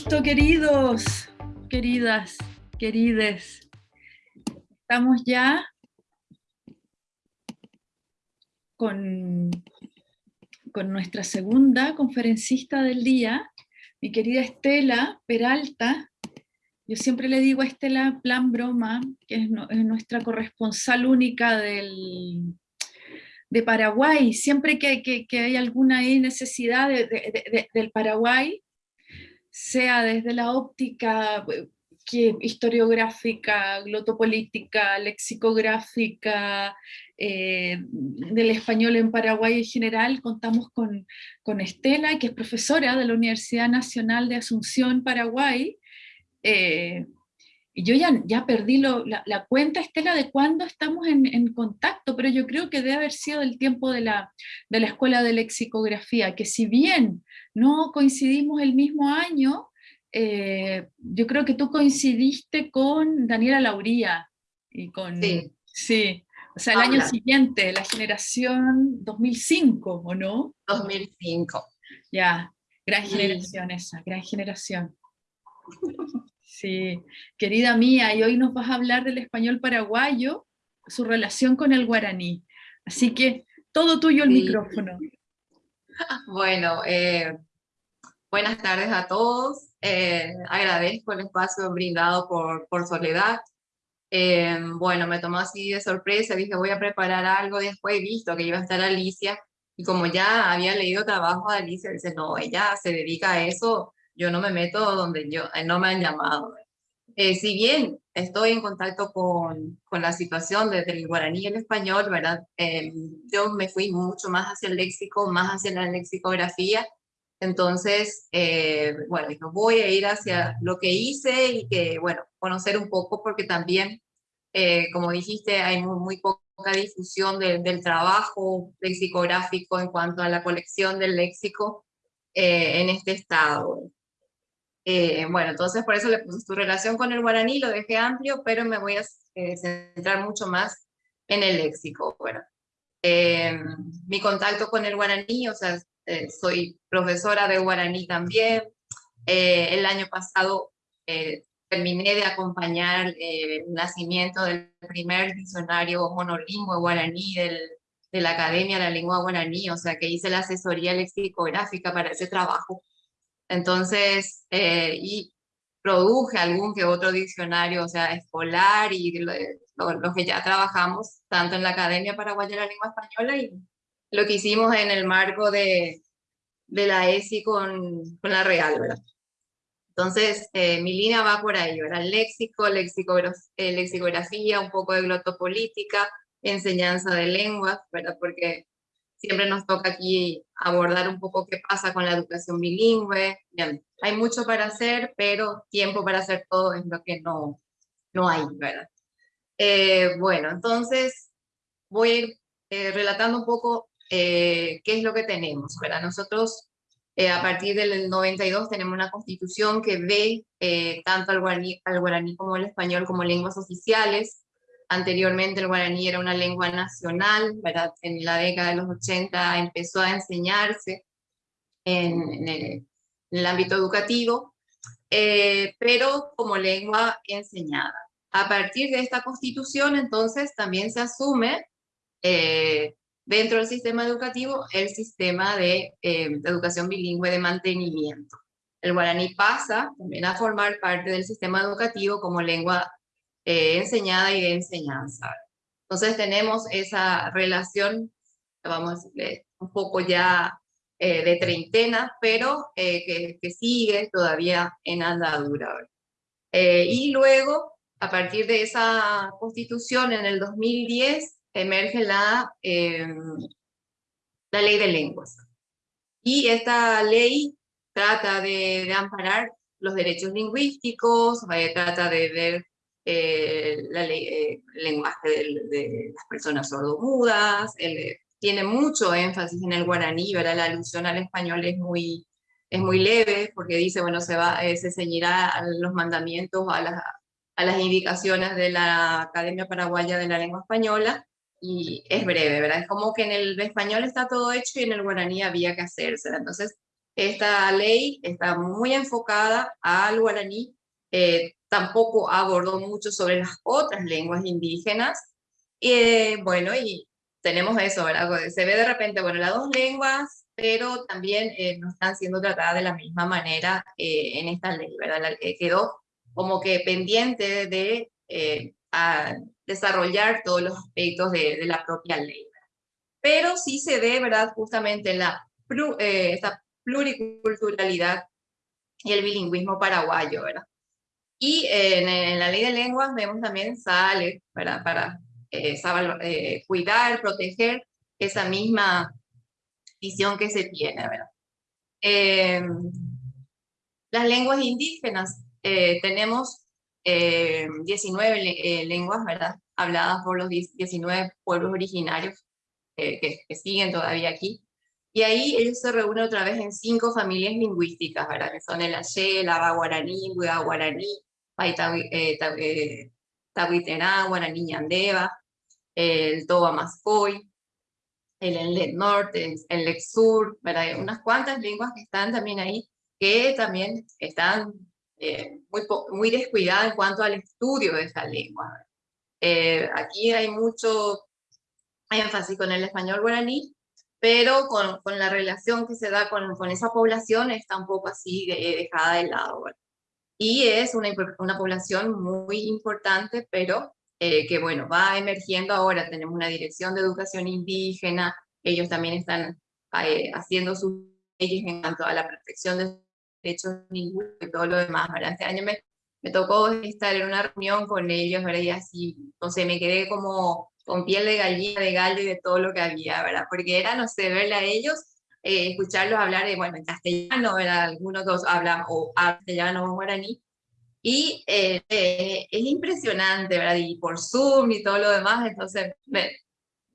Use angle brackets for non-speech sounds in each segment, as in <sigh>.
Listo, queridos, queridas, querides. Estamos ya con, con nuestra segunda conferencista del día, mi querida Estela Peralta. Yo siempre le digo a Estela, plan broma, que es, nuestra corresponsal única del, de Paraguay. Siempre que, hay alguna necesidad del Paraguay, sea desde la óptica eh, que, historiográfica, glotopolítica, lexicográfica, eh, del español en Paraguay en general, contamos con, con, Estela, que es profesora de la Universidad Nacional de Asunción, Paraguay, eh, y yo ya, ya perdí la, cuenta, Estela, de cuándo estamos en, contacto, pero yo creo que debe haber sido el tiempo de la, de la Escuela de Lexicografía, que si bien no coincidimos el mismo año, eh, yo creo que tú coincidiste con Daniela Lauría, y con... Sí. sí. O sea, el año siguiente, la generación 2005, ¿o no? 2005. Ya, gran generación esa, gran generación. <laughs> Sí, querida mía, y hoy nos vas a hablar del español paraguayo, su relación con el guaraní. Así que todo tuyo el micrófono. <laughs> Bueno, eh, buenas tardes a todos. Eh, agradezco el espacio brindado por, por Soledad. Eh, bueno, me tomó así de sorpresa, dije voy a preparar algo, después he visto que iba a estar Alicia, y como ya había leído trabajo de Alicia, dice, no, ella se dedica a eso, yo no me meto donde yo, eh, no me han llamado. Eh, si bien estoy en contacto con, con la situación desde el guaraní y el español, ¿verdad? Eh, yo me fui mucho más hacia el léxico, más hacia la lexicografía, entonces, bueno, voy a ir hacia lo que hice y que, bueno, conocer un poco porque también, como dijiste, hay muy, muy poca difusión del trabajo lexicográfico en cuanto a la colección del léxico en este estado. Eh, bueno, entonces por eso le puse tu relación con el guaraní, lo dejé amplio, pero me voy a eh, centrar mucho más en el léxico. Bueno, eh, mi contacto con el guaraní, o sea, soy profesora de guaraní también. el año pasado terminé de acompañar el nacimiento del primer diccionario monolingüe guaraní del, de la Academia de la Lengua Guaraní, o sea que hice la asesoría lexicográfica para ese trabajo. Entonces, eh, y produje algún que otro diccionario, o sea, escolar y lo, que ya trabajamos, tanto en la Academia Paraguaya de la Lengua Española y lo que hicimos en el marco de, de la ESI con, con la Real, ¿verdad? Entonces, eh, mi línea va por ahí, ¿verdad? Léxico, eh, lexicografía, un poco de glotopolítica, enseñanza de lenguas, ¿verdad? Porque siempre nos toca aquí abordar un poco qué pasa con la educación bilingüe. Hay mucho para hacer, pero tiempo para hacer todo es lo que no, no hay, ¿verdad? Eh, bueno, entonces voy a ir eh, relatando un poco eh, qué es lo que tenemos, ¿verdad? Nosotros a partir del 92 tenemos una constitución que ve tanto al guaraní, al guaraní como el español como lenguas oficiales, Anteriormente el guaraní era una lengua nacional, ¿verdad? En la década de los 80 empezó a enseñarse en, el, ámbito educativo, eh, pero como lengua enseñada. A partir de esta constitución, entonces, también se asume eh, dentro del sistema educativo el sistema de, eh, de, educación bilingüe de mantenimiento. El guaraní pasa también a formar parte del sistema educativo como lengua eh, enseñada y de enseñanza. Entonces tenemos esa relación, vamos un poco ya eh, de treintena, pero eh, que, sigue todavía en andadura. y luego, a partir de esa constitución en el 2010, emerge la, la ley de lenguas. Y esta ley trata de, de amparar los derechos lingüísticos, trata de ver eh, la ley, eh, lenguaje de, las personas sordomudas, tiene mucho énfasis en el guaraní, ¿verdad? la alusión al español es muy, es muy leve, porque dice, bueno, se, va, eh, se ceñirá a los mandamientos, a las, a las indicaciones de la Academia Paraguaya de la Lengua Española, y es breve, ¿verdad? Es como que en el español está todo hecho y en el guaraní había que hacerse. Entonces, esta ley está muy enfocada al guaraní, eh, tampoco abordó mucho sobre las otras lenguas indígenas, eh, bueno, y tenemos eso, ¿verdad? Se ve de repente, bueno, las dos lenguas, pero también eh, no están siendo tratadas de la misma manera en esta ley, ¿verdad? quedó como que pendiente de desarrollar todos los aspectos de, de la propia ley. Pero sí se ve, ¿verdad? Justamente la, esta pluriculturalidad y el bilingüismo paraguayo, ¿verdad? Y en, la ley de lenguas vemos también sale ¿verdad? para eh, eh, cuidar, proteger esa misma visión que se tiene, ¿verdad? Em, las lenguas indígenas, eh, tenemos 19 lenguas, ¿verdad? Habladas por los 19 pueblos originarios que, que siguen todavía aquí. Y ahí ellos se reúnen otra vez en cinco familias lingüísticas, ¿verdad? Que son el Aye, el Aba Guaraní, Guaraní, eh, eh, Tahuiterá, Guaraní Yandeva, el Toba Mascoy, el Enlet Norte, el Lex Sur, ¿verdad? Unas cuantas lenguas que están también ahí, que también están eh, muy, muy descuidadas en cuanto al estudio de esta lengua. aquí hay mucho énfasis con el español guaraní, pero con, con, la relación que se da con, con, esa población está un poco así dejada de lado. Y es una, una población muy importante, pero eh, que bueno, va emergiendo ahora. Tenemos una dirección de educación indígena, ellos también están eh, haciendo sus leyes en cuanto a la protección de derechos lingüísticos y todo lo demás. Este año me, me tocó estar en una reunión con ellos, ¿verdad? y así, entonces me quedé como con piel de gallina, de gallo y de todo lo que había, ¿verdad? Porque era, no sé, verle a ellos, eh, escucharlos hablar, de, bueno, en castellano, ¿verdad? Algunos dos hablan o castellano o guaraní, y eh, eh, es impresionante, ¿verdad? Y por Zoom y todo lo demás, entonces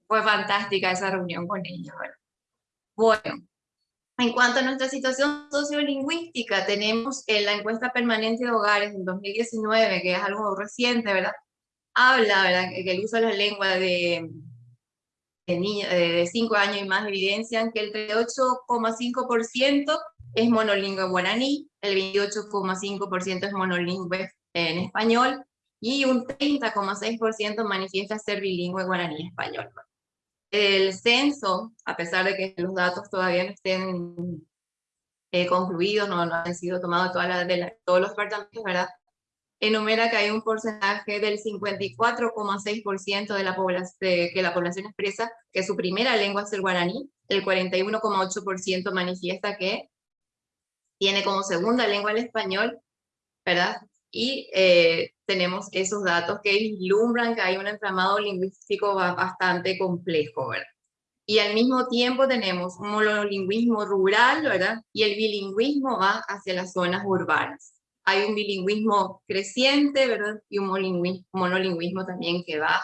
fue fantástica esa reunión con ellos, ¿verdad? Bueno, en cuanto a nuestra situación sociolingüística, tenemos en la encuesta permanente de hogares en 2019, que es algo reciente, ¿verdad? habla, ¿verdad? que el uso de la lengua de, de niños de 5 años y más evidencian que el 38,5% es monolingüe guaraní, el 28,5% es monolingüe en español y un 30,6% manifiesta ser bilingüe guaraní-español. El censo, a pesar de que los datos todavía no estén eh, concluidos, no, no, han sido tomados todos los departamentos, ¿verdad? Enumera que hay un porcentaje del 54,6% de la población que la población expresa que su primera lengua es el guaraní, el 41,8% manifiesta que tiene como segunda lengua el español, ¿verdad? Y eh, tenemos esos datos que vislumbran que hay un entramado lingüístico bastante complejo, ¿verdad? Y al mismo tiempo tenemos un monolingüismo rural, ¿verdad? Y el bilingüismo va hacia las zonas urbanas hay un bilingüismo creciente, ¿verdad? Y un monolingüismo, también que va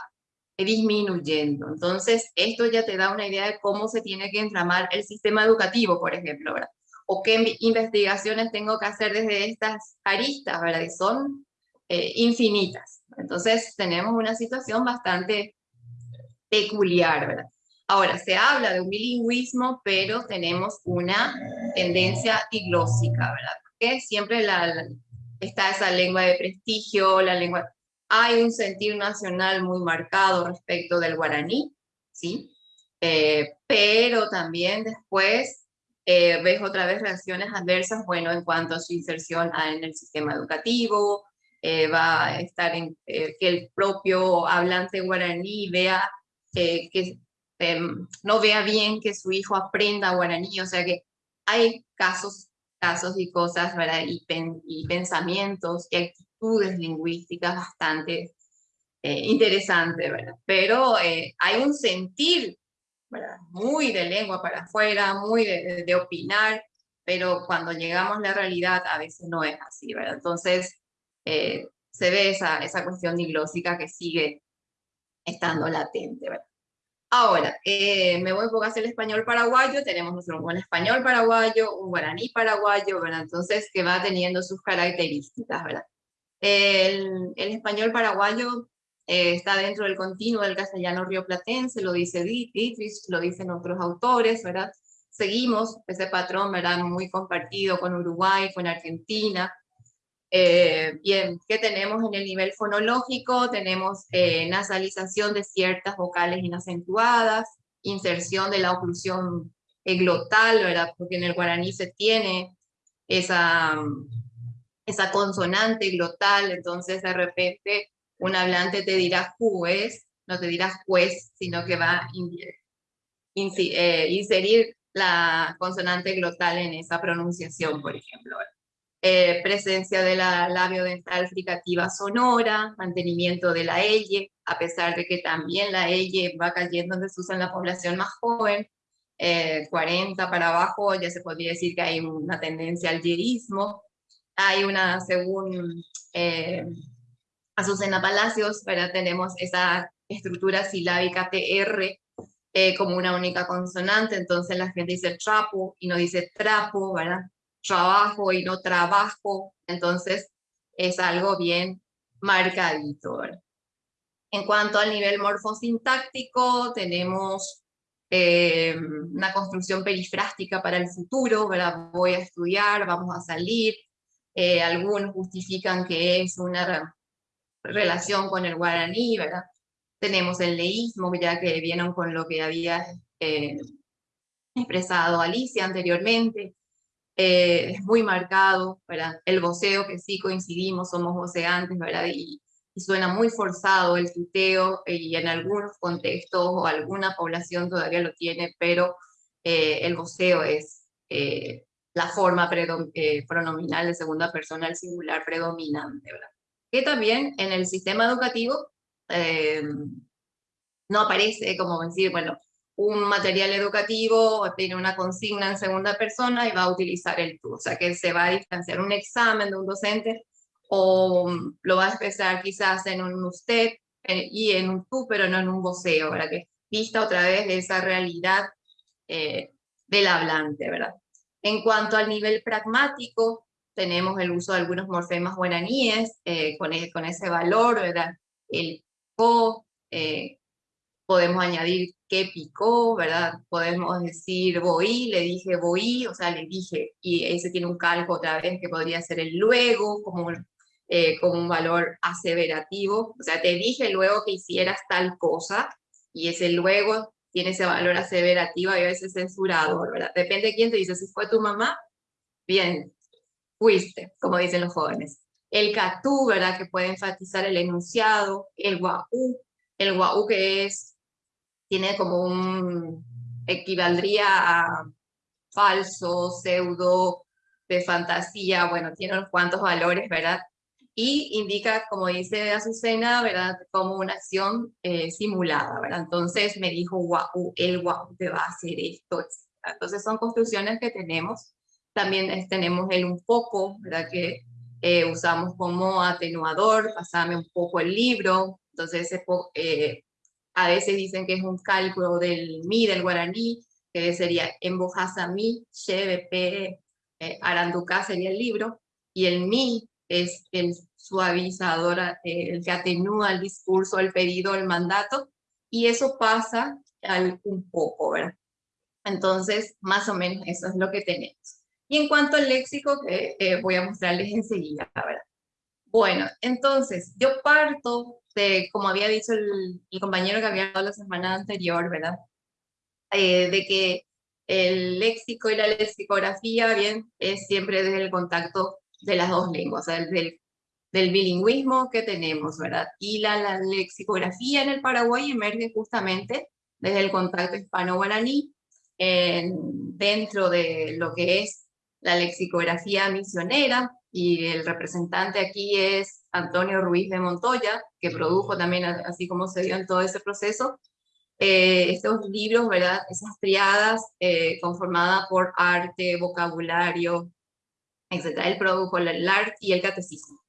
disminuyendo. Entonces, esto ya te da una idea de cómo se tiene que entramar el sistema educativo, por ejemplo, ¿verdad? O qué investigaciones tengo que hacer desde estas aristas, ¿verdad? Y son eh, infinitas. Entonces, tenemos una situación bastante peculiar, ¿verdad? Ahora, se habla de un bilingüismo, pero tenemos una tendencia diglósica, ¿verdad? Porque siempre la, está esa lengua de prestigio, la lengua... Hay un sentir nacional muy marcado respecto del guaraní, ¿sí? Eh, pero también después eh, ves otra vez reacciones adversas, bueno, en cuanto a su inserción en el sistema educativo, eh, va a estar en que el propio hablante guaraní vea que em, no vea bien que su hijo aprenda guaraní, o sea que hay casos casos y cosas, ¿verdad? Y, pensamientos y actitudes lingüísticas bastante eh, interesantes, ¿verdad? Pero eh, hay un sentir. Muy de lengua para afuera, muy de, de, opinar, pero cuando llegamos a la realidad a veces no es así, ¿verdad? Entonces eh, se ve esa, esa cuestión diglósica que sigue estando latente, ¿verdad? Ahora, eh, me voy a hacer el español paraguayo, tenemos un español paraguayo, un guaraní paraguayo, ¿verdad? Entonces, que va teniendo sus características, ¿verdad? El, el español paraguayo eh, está dentro del continuo del castellano rioplatense, lo dice Dietrich, lo dicen otros autores, ¿verdad? seguimos ese patrón, ¿verdad? Muy compartido con Uruguay, con Argentina. Eh, bien, ¿qué tenemos en el nivel fonológico? Tenemos eh, nasalización de ciertas vocales inacentuadas, inserción de la oclusión glotal, ¿verdad? Porque en el guaraní se tiene esa, esa consonante glotal, entonces de repente un hablante te dirá juez, no te dirá juez, sino que va a eh, inserir la consonante glotal en esa pronunciación, por ejemplo. Eh, presencia de la labio dental fricativa sonora, mantenimiento de la L, a pesar de que también la L va cayendo donde se usa en la población más joven, 40 eh, para abajo ya se podría decir que hay una tendencia al yerismo, hay una, según eh, Azucena Palacios, ¿verdad? tenemos esa estructura silábica TR eh, como una única consonante, entonces la gente dice trapo y no dice trapo, ¿verdad? Trabajo y no trabajo, entonces es algo bien marcadito. En cuanto al nivel morfosintáctico, tenemos eh, una construcción perifrástica para el futuro, voy a estudiar, vamos a salir, eh, algunos justifican que es una relación con el guaraní, ¿verdad? Tenemos el leísmo, ya que vieron con lo que había eh, expresado Alicia anteriormente, es muy marcado, ¿verdad? El voceo, que sí coincidimos, somos voceantes, ¿verdad? Y, y suena muy forzado el tuteo eh, y en algunos contextos o alguna población todavía lo tiene, pero eh, el voceo es eh, la forma pronominal de segunda persona al singular predominante, ¿verdad? Que también en el sistema educativo no aparece como decir, bueno, un material educativo tiene una consigna en segunda persona y va a utilizar el tú, o sea que se va a distanciar un examen de un docente o lo va a expresar quizás en un usted y en un tú, pero no en un voceo, ¿verdad? Que vista otra vez de esa realidad eh, del hablante, ¿verdad? En cuanto al nivel pragmático, tenemos el uso de algunos morfemas guaraníes eh, con, e, con, ese valor, ¿verdad? El co, eh, podemos añadir que picó, ¿verdad? Podemos decir voy, le dije voy, o sea, le dije, y ese tiene un calco otra vez que podría ser el luego, como eh, como un valor aseverativo, o sea, te dije luego que hicieras tal cosa, y ese luego tiene ese valor aseverativo y a veces censurador, ¿verdad? Depende de quién te dice, si fue tu mamá, bien, fuiste, como dicen los jóvenes. El catú, ¿verdad? Que puede enfatizar el enunciado, el guau, el guau que es, tiene como un, equivaldría a falso, pseudo, de fantasía, bueno, tiene unos cuantos valores, ¿verdad? y indica, como dice Azucena, ¿verdad? Como una acción eh, simulada, ¿verdad? Entonces me dijo, wow, el wow te va a hacer esto, Entonces son construcciones que tenemos. También tenemos el un poco, ¿verdad? Que eh, usamos como atenuador, pasame un poco el libro. Entonces eh, a veces dicen que es un cálculo del mi, del guaraní, que sería embojasa mi, chevepe, eh, aranduca sería el libro, y el mi es el suavizador, eh, el que atenúa el discurso, el pedido, el mandato, y eso pasa al un poco, ¿verdad? Entonces, más o menos eso es lo que tenemos. Y en cuanto al léxico, que eh, voy a mostrarles enseguida, ¿verdad? Bueno, entonces, yo parto de, como había dicho el, compañero que había hablado la semana anterior, ¿verdad? Eh, de que el léxico y la lexicografía, bien, es siempre desde el contacto de las dos lenguas, o sea, del, bilingüismo que tenemos, ¿verdad? Y la, lexicografía en el Paraguay emerge justamente desde el contacto hispano-guaraní, dentro de lo que es la lexicografía misionera, y el representante aquí es Antonio Ruiz de Montoya, que produjo también, así como se dio en todo ese proceso, eh, estos libros, ¿verdad? Esas triadas eh, conformadas por arte, vocabulario, etc. Él produjo el arte y el catecismo.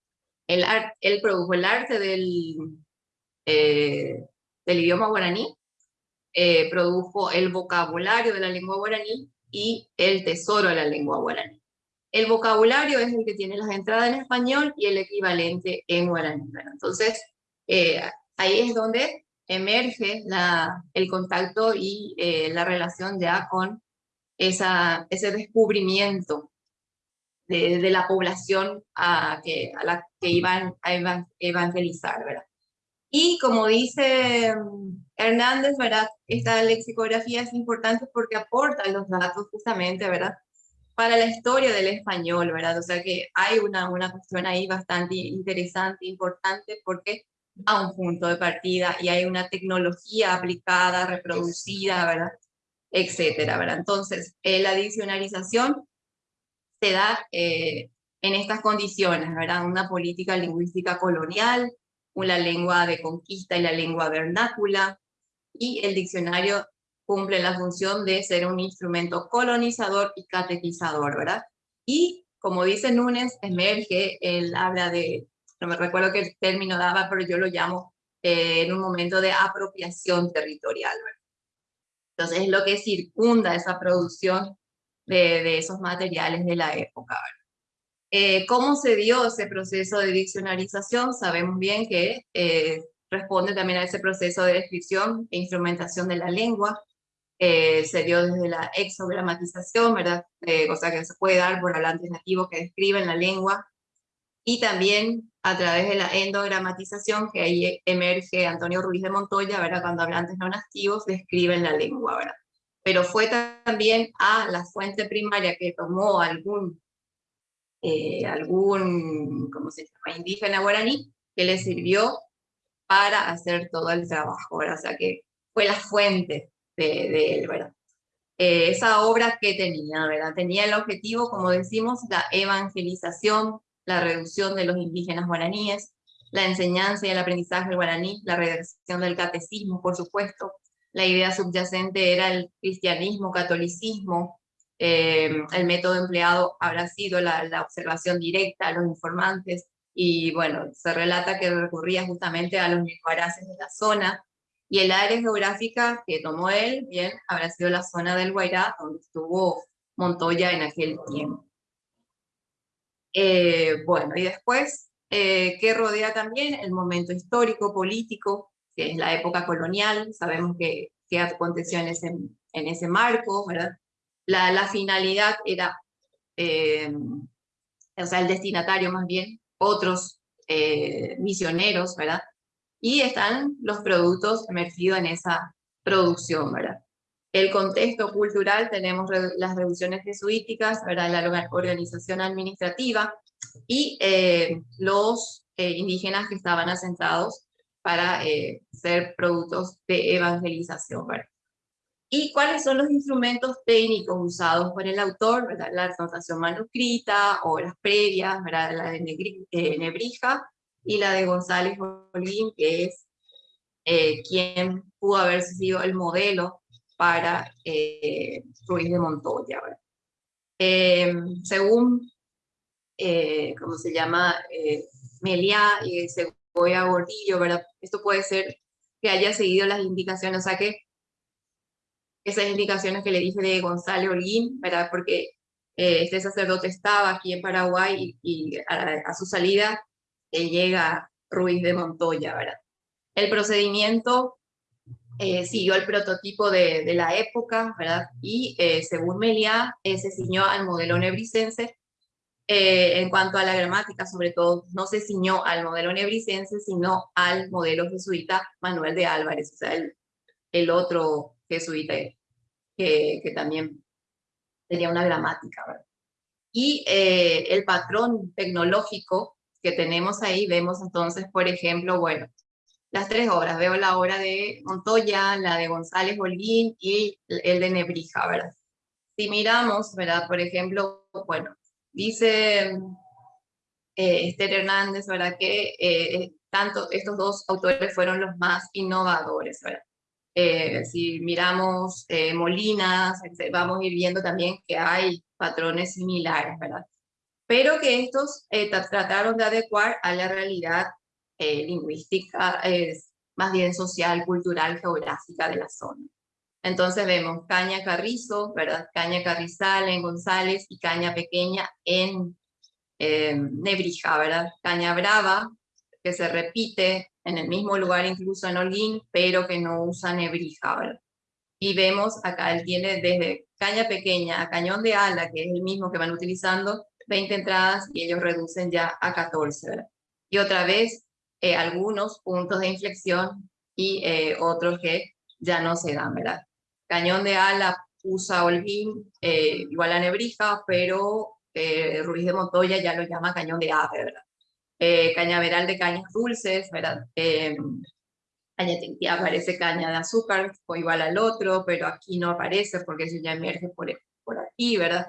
El art, él produjo el arte del, eh, del idioma guaraní, produjo el vocabulario de la lengua guaraní y el tesoro de la lengua guaraní. El vocabulario es el que tiene las entradas en español y el equivalente en guaraní. Entonces, eh, ahí es donde emerge el contacto y la relación ya con ese descubrimiento de, la población a la que iban a evangelizar, ¿verdad? Y como dice mm, Hernández, ¿verdad? Esta lexicografía es importante porque aporta los datos justamente, ¿verdad? Para la historia del español, ¿verdad? O sea que hay una, una cuestión ahí bastante interesante, importante, porque a un punto de partida y hay una tecnología aplicada, reproducida, ¿verdad? Etcétera, ¿verdad? Entonces, eh, la diccionarización se da eh, en estas condiciones, ¿verdad? Una política lingüística colonial, una lengua de conquista y la lengua vernácula, y el diccionario cumple la función de ser un instrumento colonizador y catequizador, ¿verdad? Y como dice Núñez, emerge, él habla de, no me recuerdo qué término daba, pero yo lo llamo eh, en un momento de apropiación territorial, ¿verdad? Entonces es lo que circunda esa producción de, esos materiales de la época. Eh, ¿Cómo se dio ese proceso de diccionarización? Sabemos bien que eh, responde también a ese proceso de descripción e instrumentación de la lengua. Eh, se dio desde la exogramatización, ¿verdad? o sea que se puede dar por hablantes nativos que describen la lengua. Y también a través de la endogramatización, que ahí emerge Antonio Ruiz de Montoya, ¿verdad? Cuando hablantes no nativos describen la lengua, ¿verdad? pero fue también a la fuente primaria que tomó algún, eh, algún ¿cómo se llama?, indígena guaraní, que le sirvió para hacer todo el trabajo, ¿verdad? O sea que fue la fuente de, él, ¿verdad? Eh, esa obra que tenía, ¿verdad? Tenía el objetivo, como decimos, la evangelización, la reducción de los indígenas guaraníes, la enseñanza y el aprendizaje del guaraní, la redacción del catecismo, por supuesto, la idea subyacente era el cristianismo, catolicismo, eh, el método empleado habrá sido la, observación directa a los informantes, y bueno, se relata que recurría justamente a los guaraces de la zona, y el área geográfica que tomó él, bien, habrá sido la zona del Guairá, donde estuvo Montoya en aquel tiempo. Eh, bueno, y después, eh, ¿qué rodea también? El momento histórico, político, que es la época colonial, sabemos que, que aconteció en ese, en ese marco, ¿verdad? La, la finalidad era, eh, o sea, el destinatario más bien, otros eh, misioneros, ¿verdad? Y están los productos emergidos en esa producción, ¿verdad? El contexto cultural, tenemos las reducciones jesuíticas, ¿verdad? la organización administrativa y eh, los indígenas que estaban asentados para eh, ser productos de evangelización. ¿verdad? ¿Y cuáles son los instrumentos técnicos usados por el autor? ¿verdad? La anotación manuscrita, obras previas, ¿verdad? la de eh, Nebrija y la de González Olín, que es eh, quien pudo haber sido el modelo para Ruiz de Montoya. ¿verdad? según, ¿cómo se llama? Meliá, y según a Gordillo, ¿verdad? Esto puede ser que haya seguido las indicaciones, o sea que esas indicaciones que le dije de Gonzalo Holguín, ¿verdad? Porque eh, este sacerdote estaba aquí en Paraguay y, a, su salida eh, llega Ruiz de Montoya, ¿verdad? El procedimiento eh, siguió el prototipo de, la época, ¿verdad? Y según Meliá, se ciñó al modelo nebricense eh, en cuanto a la gramática, sobre todo, no se ciñó al modelo nebricense, sino al modelo jesuita Manuel de Álvarez, o sea, el, otro jesuita que, que, también tenía una gramática. ¿verdad? Y eh, el patrón tecnológico que tenemos ahí, vemos entonces, por ejemplo, bueno, las tres obras, veo la obra de Montoya, la de González Holguín y el de Nebrija, ¿verdad? Si miramos, ¿verdad? Por ejemplo, bueno, Dice eh, Esther Hernández, ¿verdad? Que eh, tanto estos dos autores fueron los más innovadores, ¿verdad? Eh, si miramos Molinas, vamos a ir viendo también que hay patrones similares, ¿verdad? Pero que estos trataron de adecuar a la realidad lingüística, más bien social, cultural, geográfica de la zona. Entonces vemos caña carrizo, ¿verdad? Caña carrizal en González y caña pequeña en eh, Nebrija, ¿verdad? Caña brava, que se repite en el mismo lugar incluso en Holguín, pero que no usa Nebrija, ¿verdad? Y vemos acá él tiene desde caña pequeña a cañón de ala, que es el mismo que van utilizando, 20 entradas y ellos reducen ya a 14, ¿verdad? Y otra vez, eh, algunos puntos de inflexión y eh, otros que ya no se dan, ¿verdad? Cañón de ala usa Holguín, eh, igual a Nebrija, pero Ruiz de Montoya ya lo llama cañón de ave, ¿verdad? cañaveral de cañas dulces, ¿verdad? caña aparece caña de azúcar, o igual al otro, pero aquí no aparece porque eso ya emerge por, por aquí, ¿verdad?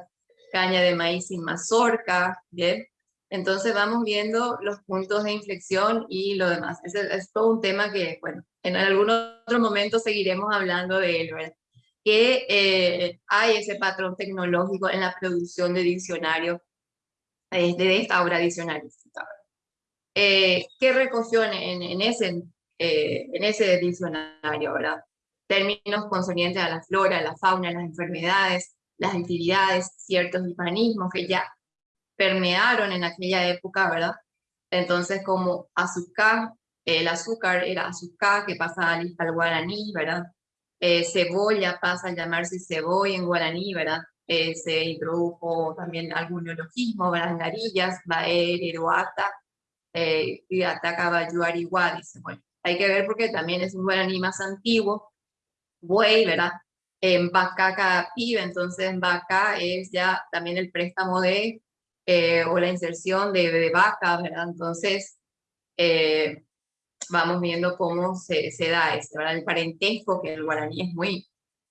Caña de maíz sin mazorca, ¿bien? Entonces vamos viendo los puntos de inflexión y lo demás. Es, es todo un tema que, bueno, en algún otro momento seguiremos hablando de él, ¿verdad? Que eh, hay ese patrón tecnológico en la producción de diccionarios, eh, de esta obra diccionarística. Eh, ¿Qué recogió en, en, ese, en ese diccionario, verdad? Términos consonientes a la flora, a la fauna, a las enfermedades, las actividades, ciertos hispanismos que ya permearon en aquella época, ¿verdad? Entonces, como azúcar, el azúcar era azúcar, que pasa al, guaraní, ¿verdad? Eh, cebolla pasa a llamarse cebolla en guaraní, ¿verdad? Eh, se introdujo también algún neologismo, ¿verdad? Narillas, baer, eroata, eh, y yuariguá, dice, bueno, hay que ver porque también es un guaraní más antiguo, buey, ¿verdad? En vaca pibe, entonces en es ya también el préstamo de eh, o la inserción de, de vaca, ¿verdad? Entonces, eh, vamos viendo cómo se, da ¿verdad? El parentesco, que el guaraní es muy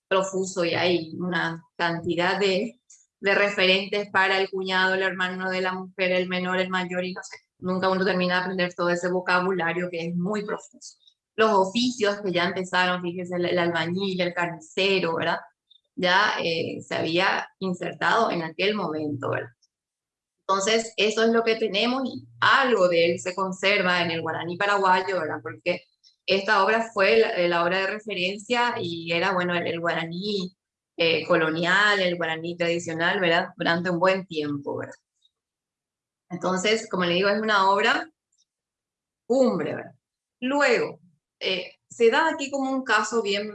profuso y hay una cantidad de, de referentes para el cuñado, el hermano de la mujer, el menor, el mayor, y no sé, nunca uno termina de aprender todo ese vocabulario que es muy profuso. Los oficios que ya empezaron, fíjese, el, albañil, el carnicero, ¿verdad? Ya eh, se había insertado en aquel momento, ¿verdad? Entonces, eso es lo que tenemos y algo de él se conserva en el guaraní paraguayo, ¿verdad? Porque esta obra fue la, obra de referencia y era, bueno, el, guaraní eh, colonial, el guaraní tradicional, ¿verdad? Durante un buen tiempo, ¿verdad? Entonces, como le digo, es una obra cumbre, ¿verdad? Luego, eh, se da aquí como un caso bien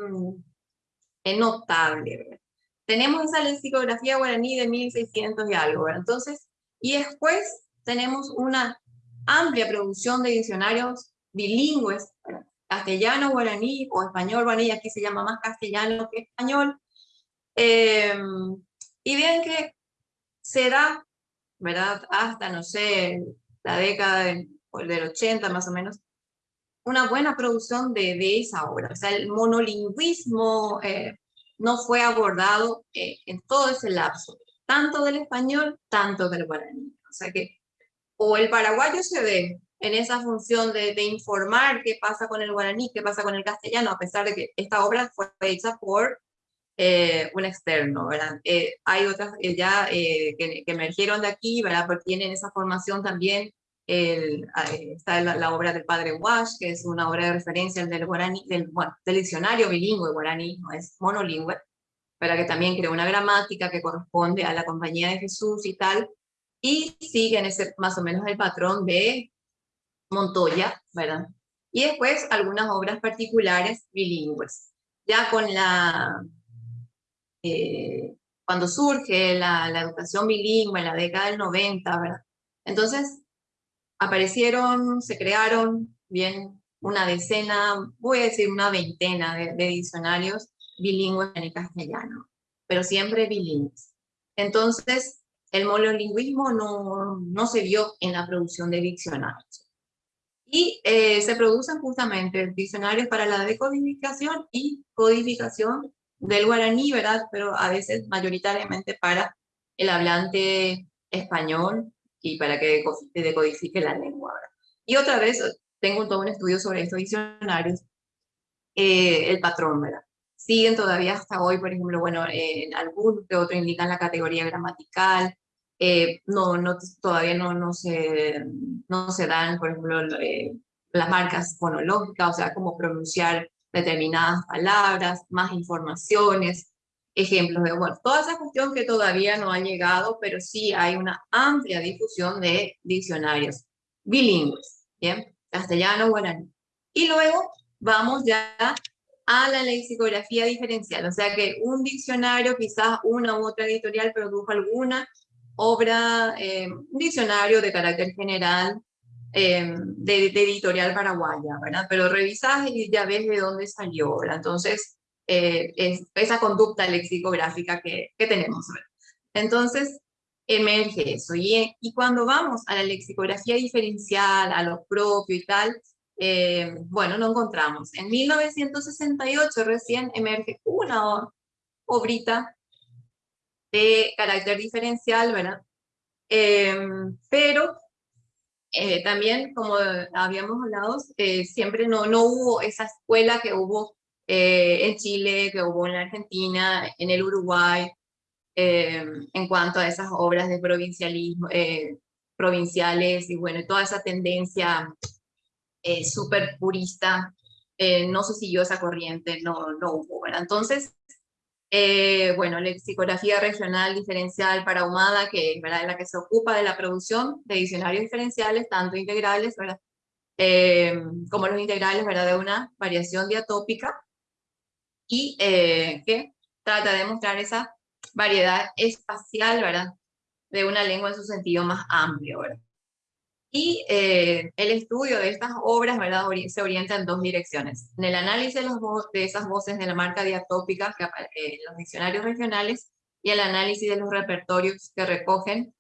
notable, ¿verdad? Tenemos esa lexicografía guaraní de 1600 y algo. Entonces, y después tenemos una amplia producción de diccionarios bilingües, castellano, guaraní o español, guaraní, aquí se llama más castellano que español. Em, y bien que se da, ¿verdad? Hasta, no sé, la década del, 80 más o menos, una buena producción de, de esa obra. O sea, el monolingüismo eh, no fue abordado eh, en todo ese lapso tanto del español, tanto del guaraní. O sea que o el paraguayo se ve en esa función de, informar qué pasa con el guaraní, qué pasa con el castellano, a pesar de que esta obra fue hecha por eh, un externo, ¿verdad? Hay otras ya que, emergieron de aquí, ¿verdad? Porque tienen esa formación también, el, está la, obra del padre Wash, que es una obra de referencia del guaraní, del, del diccionario bilingüe guaraní, no es monolingüe, para que también creó una gramática que corresponde a la compañía de Jesús y tal, y siguen ese, más o menos el patrón de Montoya, ¿verdad? Y después algunas obras particulares bilingües. Ya con la... Eh, cuando surge la, la, educación bilingüe en la década del 90, ¿verdad? Entonces aparecieron, se crearon bien una decena, voy a decir una veintena de, diccionarios bilingües en el castellano, pero siempre bilingües. Entonces, el monolingüismo no, no se vio en la producción de diccionarios. Y eh, se producen justamente diccionarios para la decodificación y codificación del guaraní, ¿verdad? Pero a veces mayoritariamente para el hablante español y para que decodifique la lengua. Y otra vez, tengo todo un estudio sobre estos diccionarios, eh, el patrón, ¿verdad? siguen todavía hasta hoy, por ejemplo, bueno, en algún que otro indican la categoría gramatical, eh, no, no, todavía no, no, se, no se dan, por ejemplo, eh, las marcas fonológicas, o sea, cómo pronunciar determinadas palabras, más informaciones, ejemplos de, bueno, toda esa cuestión que todavía no ha llegado, pero sí hay una amplia difusión de diccionarios bilingües, ¿bien? Castellano, guaraní. Y luego vamos ya a la lexicografía diferencial, o sea que un diccionario, quizás una u otra editorial produjo alguna obra, eh, un diccionario de carácter general, eh, de, editorial paraguaya, ¿verdad? Pero revisas y ya ves de dónde salió, ¿verdad? Entonces, eh, es esa conducta lexicográfica que, que tenemos. Entonces, emerge eso. Y, y cuando vamos a la lexicografía diferencial, a lo propio y tal, eh, bueno, no encontramos. En 1968 recién emerge una obrita de carácter diferencial, ¿verdad? Pero eh, también, como habíamos hablado, eh, siempre no, no hubo esa escuela que hubo en Chile, que hubo en la Argentina, en el Uruguay, em, en cuanto a esas obras de provincialismo, provinciales y bueno, toda esa tendencia eh, súper purista, eh, no se siguió esa corriente, no, no hubo, ¿verdad? Entonces, eh, bueno, lexicografía regional diferencial para Humada, que ¿verdad? es la que se ocupa de la producción de diccionarios diferenciales, tanto integrales, ¿verdad? como los integrales, ¿verdad? De una variación diatópica, y que trata de mostrar esa variedad espacial, ¿verdad? De una lengua en su sentido más amplio, ¿verdad? Y eh, el estudio de estas obras ¿verdad? se orienta en dos direcciones. En el análisis de, esas voces de la marca diatópica que en los diccionarios regionales y el análisis de los repertorios que recogen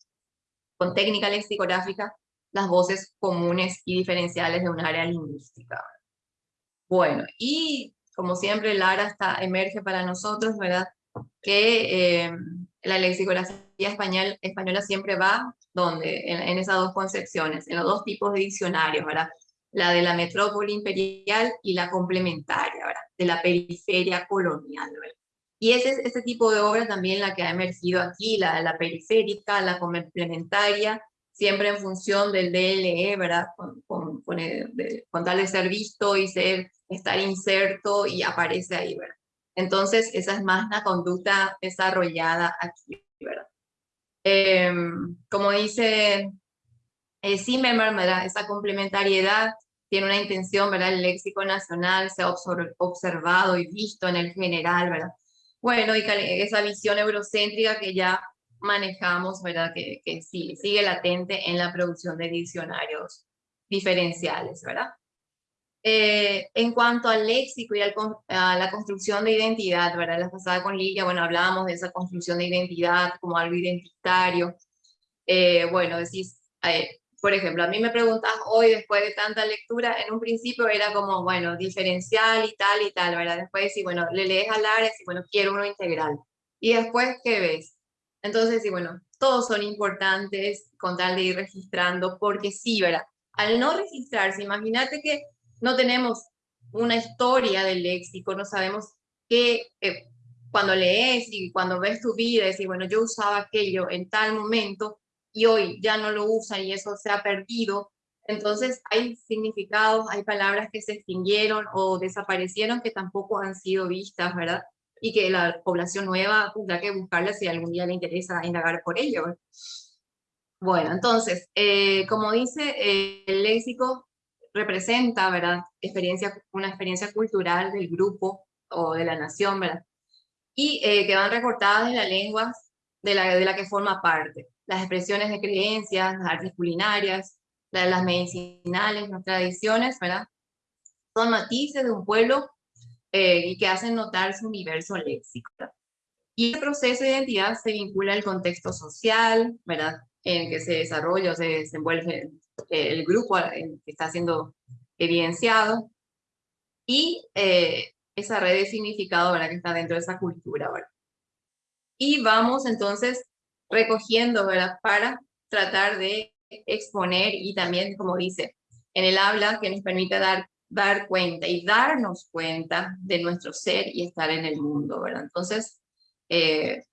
con técnica lexicográfica las voces comunes y diferenciales de un área lingüística. Bueno, y como siempre Lara está, emerge para nosotros, ¿verdad? Que eh, la lexicografía español, española siempre va donde en, esas dos concepciones, en los dos tipos de diccionarios, ¿verdad? La de la metrópoli imperial y la complementaria, ¿verdad? De la periferia colonial, ¿verdad? Y ese es este tipo de obra también la que ha emergido aquí, la la periférica, la complementaria, siempre en función del DLE, ¿verdad? Con, con, con, tal de ser visto y ser, estar inserto y aparece ahí, ¿verdad? Entonces, esa es más una conducta desarrollada aquí, ¿verdad? Em, como dice eh, ¿verdad? esa complementariedad tiene una intención, ¿verdad? El léxico nacional se ha observado y visto en el general, ¿verdad? Bueno, y esa visión eurocéntrica que ya manejamos, ¿verdad? Que, que sí, sigue latente en la producción de diccionarios diferenciales, ¿verdad? Eh, en cuanto al léxico y a la construcción de identidad, ¿verdad? La pasada con Lidia, bueno, hablábamos de esa construcción de identidad como algo identitario. Eh, bueno, decís, eh, por ejemplo, a mí me preguntas hoy, después de tanta lectura, en un principio era como, bueno, diferencial y tal y tal, ¿verdad? Después decís, bueno, le lees al área y bueno, quiero uno integral. Y después, ¿qué ves? Entonces, sí, bueno, todos son importantes con tal de ir registrando, porque sí, ¿verdad? Al no registrarse, imagínate que no tenemos una historia del léxico, no sabemos qué, eh, cuando lees y cuando ves tu vida, decir, bueno, yo usaba aquello en tal momento y hoy ya no lo usan y eso se ha perdido. Entonces hay significados, hay palabras que se extinguieron o desaparecieron que tampoco han sido vistas, ¿verdad? Y que la población nueva tendrá que buscarlas si algún día le interesa indagar por ello. Bueno, entonces, eh, como dice, eh, el léxico representa, ¿verdad? Experiencia, una experiencia cultural del grupo o de la nación, ¿verdad? Y eh, que van recortadas en la lengua de la, de la que forma parte. Las expresiones de creencias, las artes culinarias, las medicinales, las tradiciones, ¿verdad? Son matices de un pueblo eh, y que hacen notar su universo léxico. Y el proceso de identidad se vincula al contexto social, ¿verdad? En que se desarrolla o se desenvuelve el grupo que está siendo evidenciado y eh, esa red de significado ¿verdad? que está dentro de esa cultura. ¿verdad? Y vamos entonces recogiendo ¿verdad? para tratar de exponer y también, como dice, en el habla que nos permite dar, dar cuenta y darnos cuenta de nuestro ser y estar en el mundo. ¿verdad? Entonces, eh,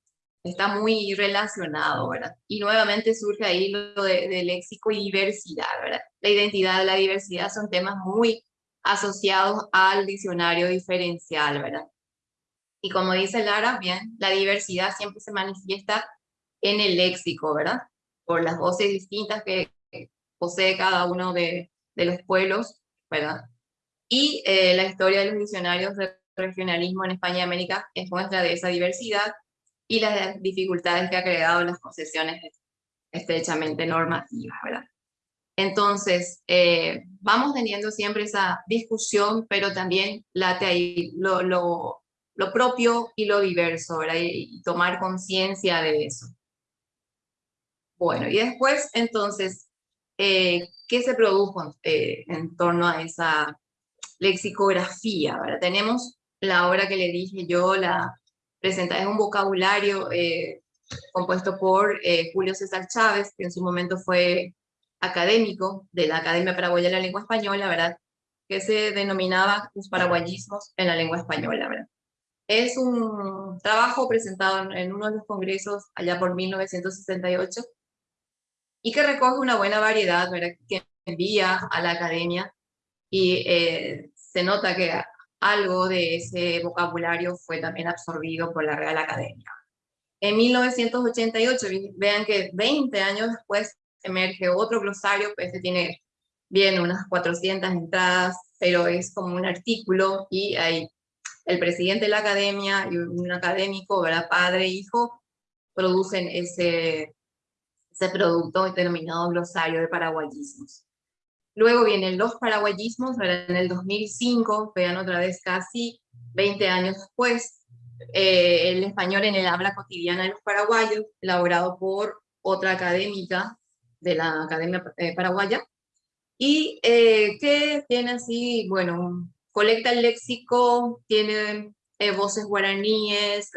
está muy relacionado, ¿verdad? Y nuevamente surge ahí lo de, léxico y diversidad, ¿verdad? La identidad, la diversidad son temas muy asociados al diccionario diferencial, ¿verdad? Y como dice Lara, bien, la diversidad siempre se manifiesta en el léxico, ¿verdad? Por las voces distintas que posee cada uno de, los pueblos, ¿verdad? Y eh, la historia de los diccionarios regionalismo en España y América es muestra de esa diversidad y las dificultades que ha creado las concesiones estrechamente normativas, ¿verdad? Entonces, eh, vamos teniendo siempre esa discusión, pero también late ahí lo, lo, lo propio y lo diverso, ¿verdad? Y, tomar conciencia de eso. Bueno, y después, entonces, eh, ¿qué se produjo eh, en torno a esa lexicografía? ¿verdad? Tenemos la obra que le dije yo, la presenta, es un vocabulario compuesto por Julio César Chávez, que en su momento fue académico de la Academia Paraguaya de la Lengua Española, ¿verdad? Que se denominaba los paraguayismos en la lengua española, ¿verdad? Es un trabajo presentado en uno de los congresos allá por 1968 y que recoge una buena variedad, ¿verdad? Que envía a la academia y eh, se nota que algo de ese vocabulario fue también absorbido por la Real Academia. En 1988, vean que 20 años después emerge otro glosario, pues este tiene bien unas 400 entradas, pero es como un artículo y hay el presidente de la academia y un académico, ¿verdad? padre e hijo, producen ese, ese producto denominado glosario de paraguayismos. Luego vienen los paraguayismos, ¿verdad? en el 2005, vean otra vez casi 20 años después, eh, el español en el habla cotidiana de los paraguayos, elaborado por otra académica de la Academia eh, Paraguaya, y eh, que tiene así, bueno, colecta el léxico, tiene eh, voces guaraníes,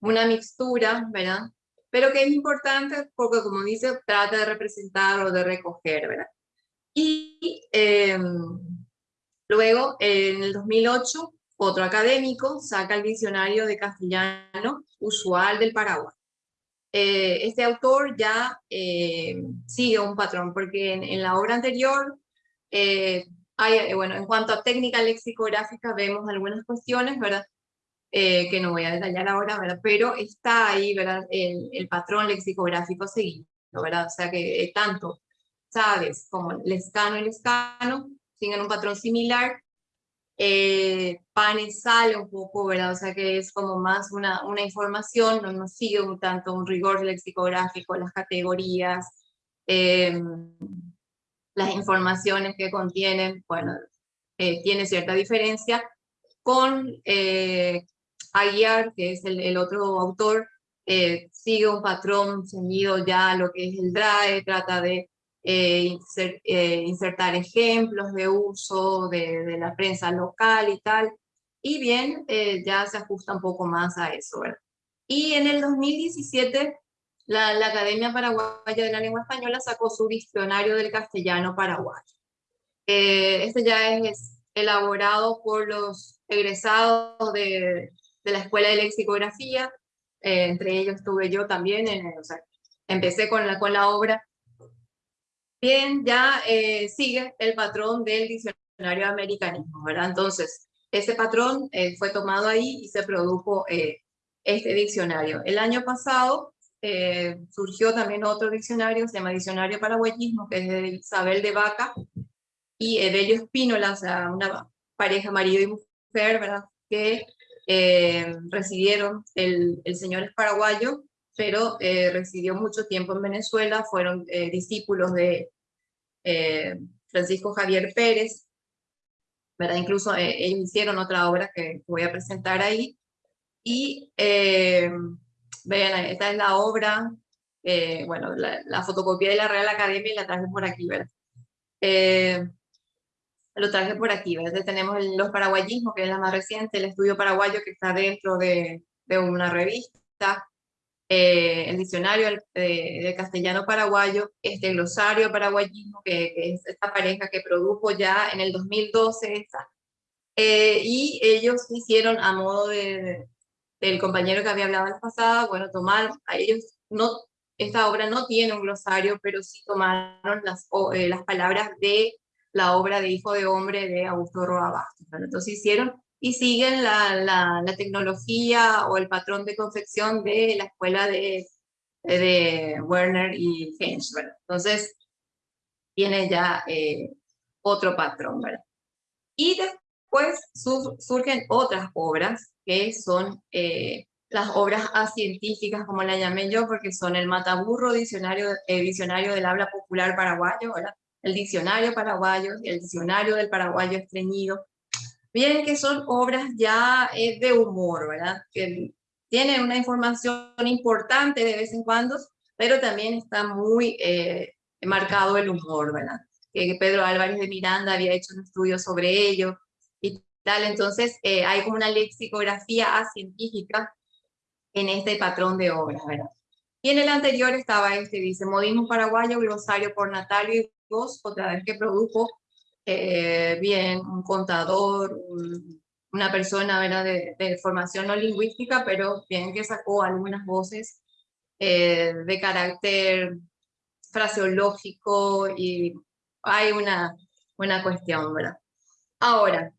una mixtura, ¿verdad? Pero que es importante porque, como dice, trata de representar o de recoger, ¿verdad? Y em, luego, en el 2008, otro académico saca el diccionario de castellano usual del Paraguay. Eh, este autor ya eh, sigue un patrón, porque en, la obra anterior, eh, hay, bueno, en cuanto a técnica lexicográfica vemos algunas cuestiones, ¿verdad? que no voy a detallar ahora, ¿verdad? Pero está ahí, ¿verdad? El, el patrón lexicográfico seguido, ¿verdad? O sea que tanto sabes como el escano y el escano siguen un patrón similar, eh, panes sale un poco, ¿verdad? O sea que es como más una, una información, no, nos sigue un tanto un rigor lexicográfico, las categorías, em, las informaciones que contienen, bueno, eh, tiene cierta diferencia. Con eh, Aguiar, que es el, otro autor, eh, sigue un patrón ceñido ya lo que es el DRAE, trata de eh, eh, insertar ejemplos de uso de, la prensa local y tal, y bien, eh, ya se ajusta un poco más a eso. Y en el 2017, la, la, Academia Paraguaya de la Lengua Española sacó su diccionario del castellano paraguayo. este ya es elaborado por los egresados de, de la Escuela de Lexicografía, entre ellos estuve yo también, en, o sea, empecé con la, con la obra bien ya eh, sigue el patrón del diccionario americanismo, ¿verdad? Entonces, ese patrón eh, fue tomado ahí y se produjo eh, este diccionario. El año pasado surgió también otro diccionario, se llama Diccionario Paraguayismo, que es de Isabel de Vaca y Evelio Espínola, o sea, una pareja marido y mujer, ¿verdad? Que recibieron, el, el señor es paraguayo, pero eh, residió mucho tiempo en Venezuela, fueron eh, discípulos de eh, Francisco Javier Pérez, ¿verdad? Incluso ellos hicieron otra obra que voy a presentar ahí, y vean, esta es la obra, bueno, la, fotocopia de la Real Academia y la traje por aquí, ¿verdad? lo traje por aquí, ¿verdad? Tenemos los paraguayismos, que es la más reciente, el estudio paraguayo que está dentro de, de una revista, eh, el diccionario de, castellano paraguayo, este glosario paraguayismo, que, es esta pareja que produjo ya en el 2012 esta, eh, y ellos hicieron a modo de, del compañero que había hablado la pasada, bueno, tomar, a ellos no, esta obra no tiene un glosario, pero sí tomaron las, eh, las palabras de la obra de Hijo de Hombre de Augusto Roa Bastos. Entonces hicieron y siguen la, la, tecnología o el patrón de confección de la escuela de, de Werner y ¿verdad? Entonces, tiene ya eh, otro patrón, ¿verdad? Y Después surgen otras obras, que son eh, las obras científicas, como la llamé yo, porque son el Mataburro, diccionario, eh, diccionario del habla popular paraguayo, el diccionario paraguayo, el diccionario del paraguayo estreñido. Bien que son obras ya eh, de humor, ¿verdad? Que tienen una información importante de vez en cuando, pero también está muy eh, marcado el humor, ¿verdad? Que Pedro Álvarez de Miranda había hecho un estudio sobre ello y tal, entonces eh, hay como una lexicografía científica en este patrón de obras, ¿verdad? Y en el anterior estaba este, dice, modismo paraguayo, glosario por Natalio y vos, otra vez que produjo eh, bien un contador, una persona. De, formación no lingüística, pero bien que sacó algunas voces eh, de carácter fraseológico y hay una, una cuestión. Ahora,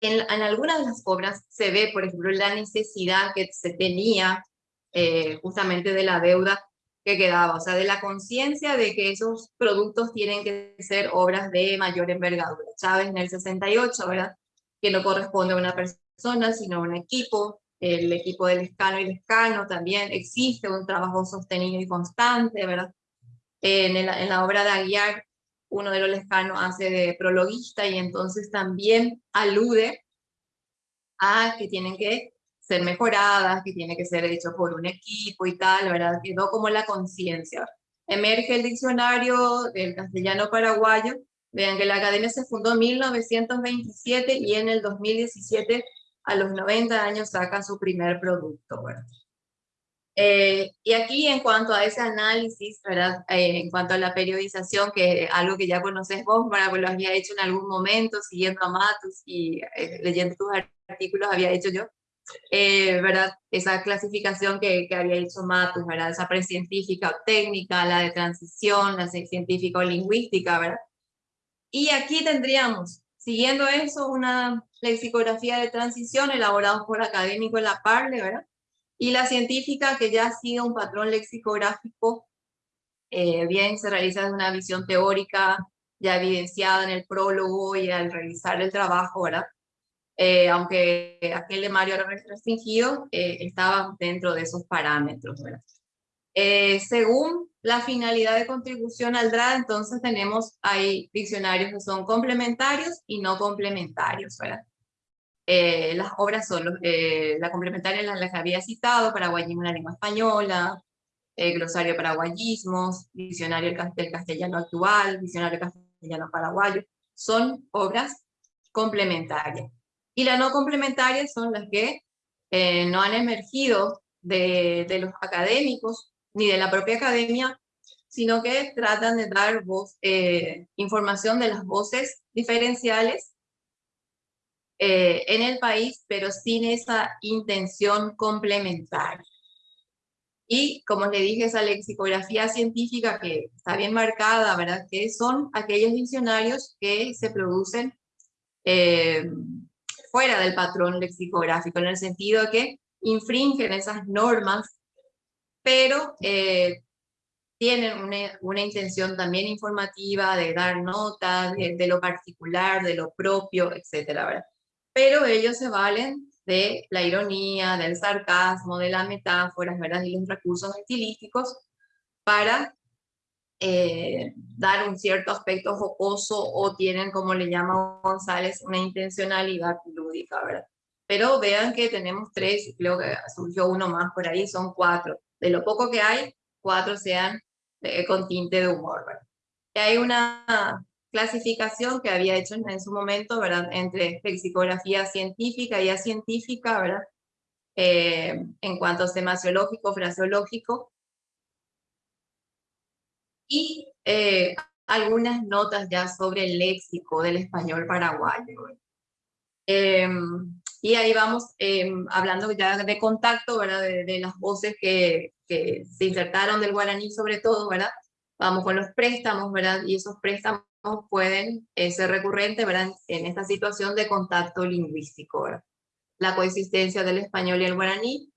en, en, algunas de las obras se ve, por ejemplo, la necesidad que se tenía eh, justamente de la deuda que quedaba, o sea, de la conciencia de que esos productos tienen que ser obras de mayor envergadura. Chávez en el 68, ¿verdad? Que no corresponde a una persona, sino a un equipo, el equipo del escano y el escano también, existe un trabajo sostenido y constante, ¿verdad? En, en la obra de Aguiar, uno de los lescanos hace de prologuista y entonces también alude a que tienen que ser mejoradas, que tiene que ser hecho por un equipo y tal, ¿verdad? Quedó como la conciencia. Emerge el diccionario del castellano paraguayo, vean que la academia se fundó en 1927 y en el 2017 a los 90 años saca su primer producto. ¿verdad? Eh, y aquí en cuanto a ese análisis, ¿verdad? Eh, en cuanto a la periodización, que es algo que ya conoces vos, ¿verdad? Pues lo había hecho en algún momento, siguiendo a Matus y eh, leyendo tus artículos, había hecho yo. ¿Verdad? Esa clasificación que, que, había hecho Matus, ¿verdad? Esa precientífica o técnica, la de transición, la científica o lingüística, ¿verdad? Y aquí tendríamos, siguiendo eso, una lexicografía de transición elaborada por académico en la Parle, ¿verdad? Y la científica que ya sido un patrón lexicográfico, eh, bien se realiza desde una visión teórica ya evidenciada en el prólogo y al realizar el trabajo, ¿verdad? Eh, aunque aquel de Mario era restringido, eh, estaba dentro de esos parámetros, ¿verdad? Eh, según la finalidad de contribución al DRA, entonces tenemos ahí diccionarios que son complementarios y no complementarios, ¿verdad? Eh, las obras son, los, eh, la complementaria las, que había citado, Paraguayismo en la lengua española, Glosario Paraguayismos, Diccionario del Castellano Actual, Diccionario Castellano Paraguayo, son obras complementarias. Y las no complementarias son las que no han emergido de, de, los académicos ni de la propia academia, sino que tratan de dar voz, eh, información de las voces diferenciales eh, en el país, pero sin esa intención complementaria. Y como le dije, esa lexicografía científica que está bien marcada, ¿verdad? Que son aquellos diccionarios que se producen eh, fuera del patrón lexicográfico, en el sentido que infringen esas normas pero eh, tienen una, una, intención también informativa de dar nota de, lo particular, de lo propio, ¿verdad? Pero ellos se valen de la ironía, del sarcasmo, de las metáforas, ¿verdad? Y los recursos estilísticos para eh, dar un cierto aspecto jocoso o tienen, como le llama González, una intencionalidad lúdica, ¿verdad? Pero vean que tenemos tres, creo que surgió uno más por ahí, son cuatro de lo poco que hay, cuatro sean eh, con tinte de humor. ¿verdad? Y hay una clasificación que había hecho en, su momento, ¿verdad? Entre lexicografía científica y científica, ¿verdad? Eh, en cuanto a semasiológico, fraseológico. Y eh, algunas notas ya sobre el léxico del español paraguayo. Y ahí vamos em, hablando ya de contacto, ¿verdad? De, las voces que, que, se insertaron del guaraní sobre todo, ¿verdad? Vamos con los préstamos, ¿verdad? Y esos préstamos pueden eh, ser recurrentes, ¿verdad? En esta situación de contacto lingüístico, ¿verdad? La coexistencia del español y el guaraní,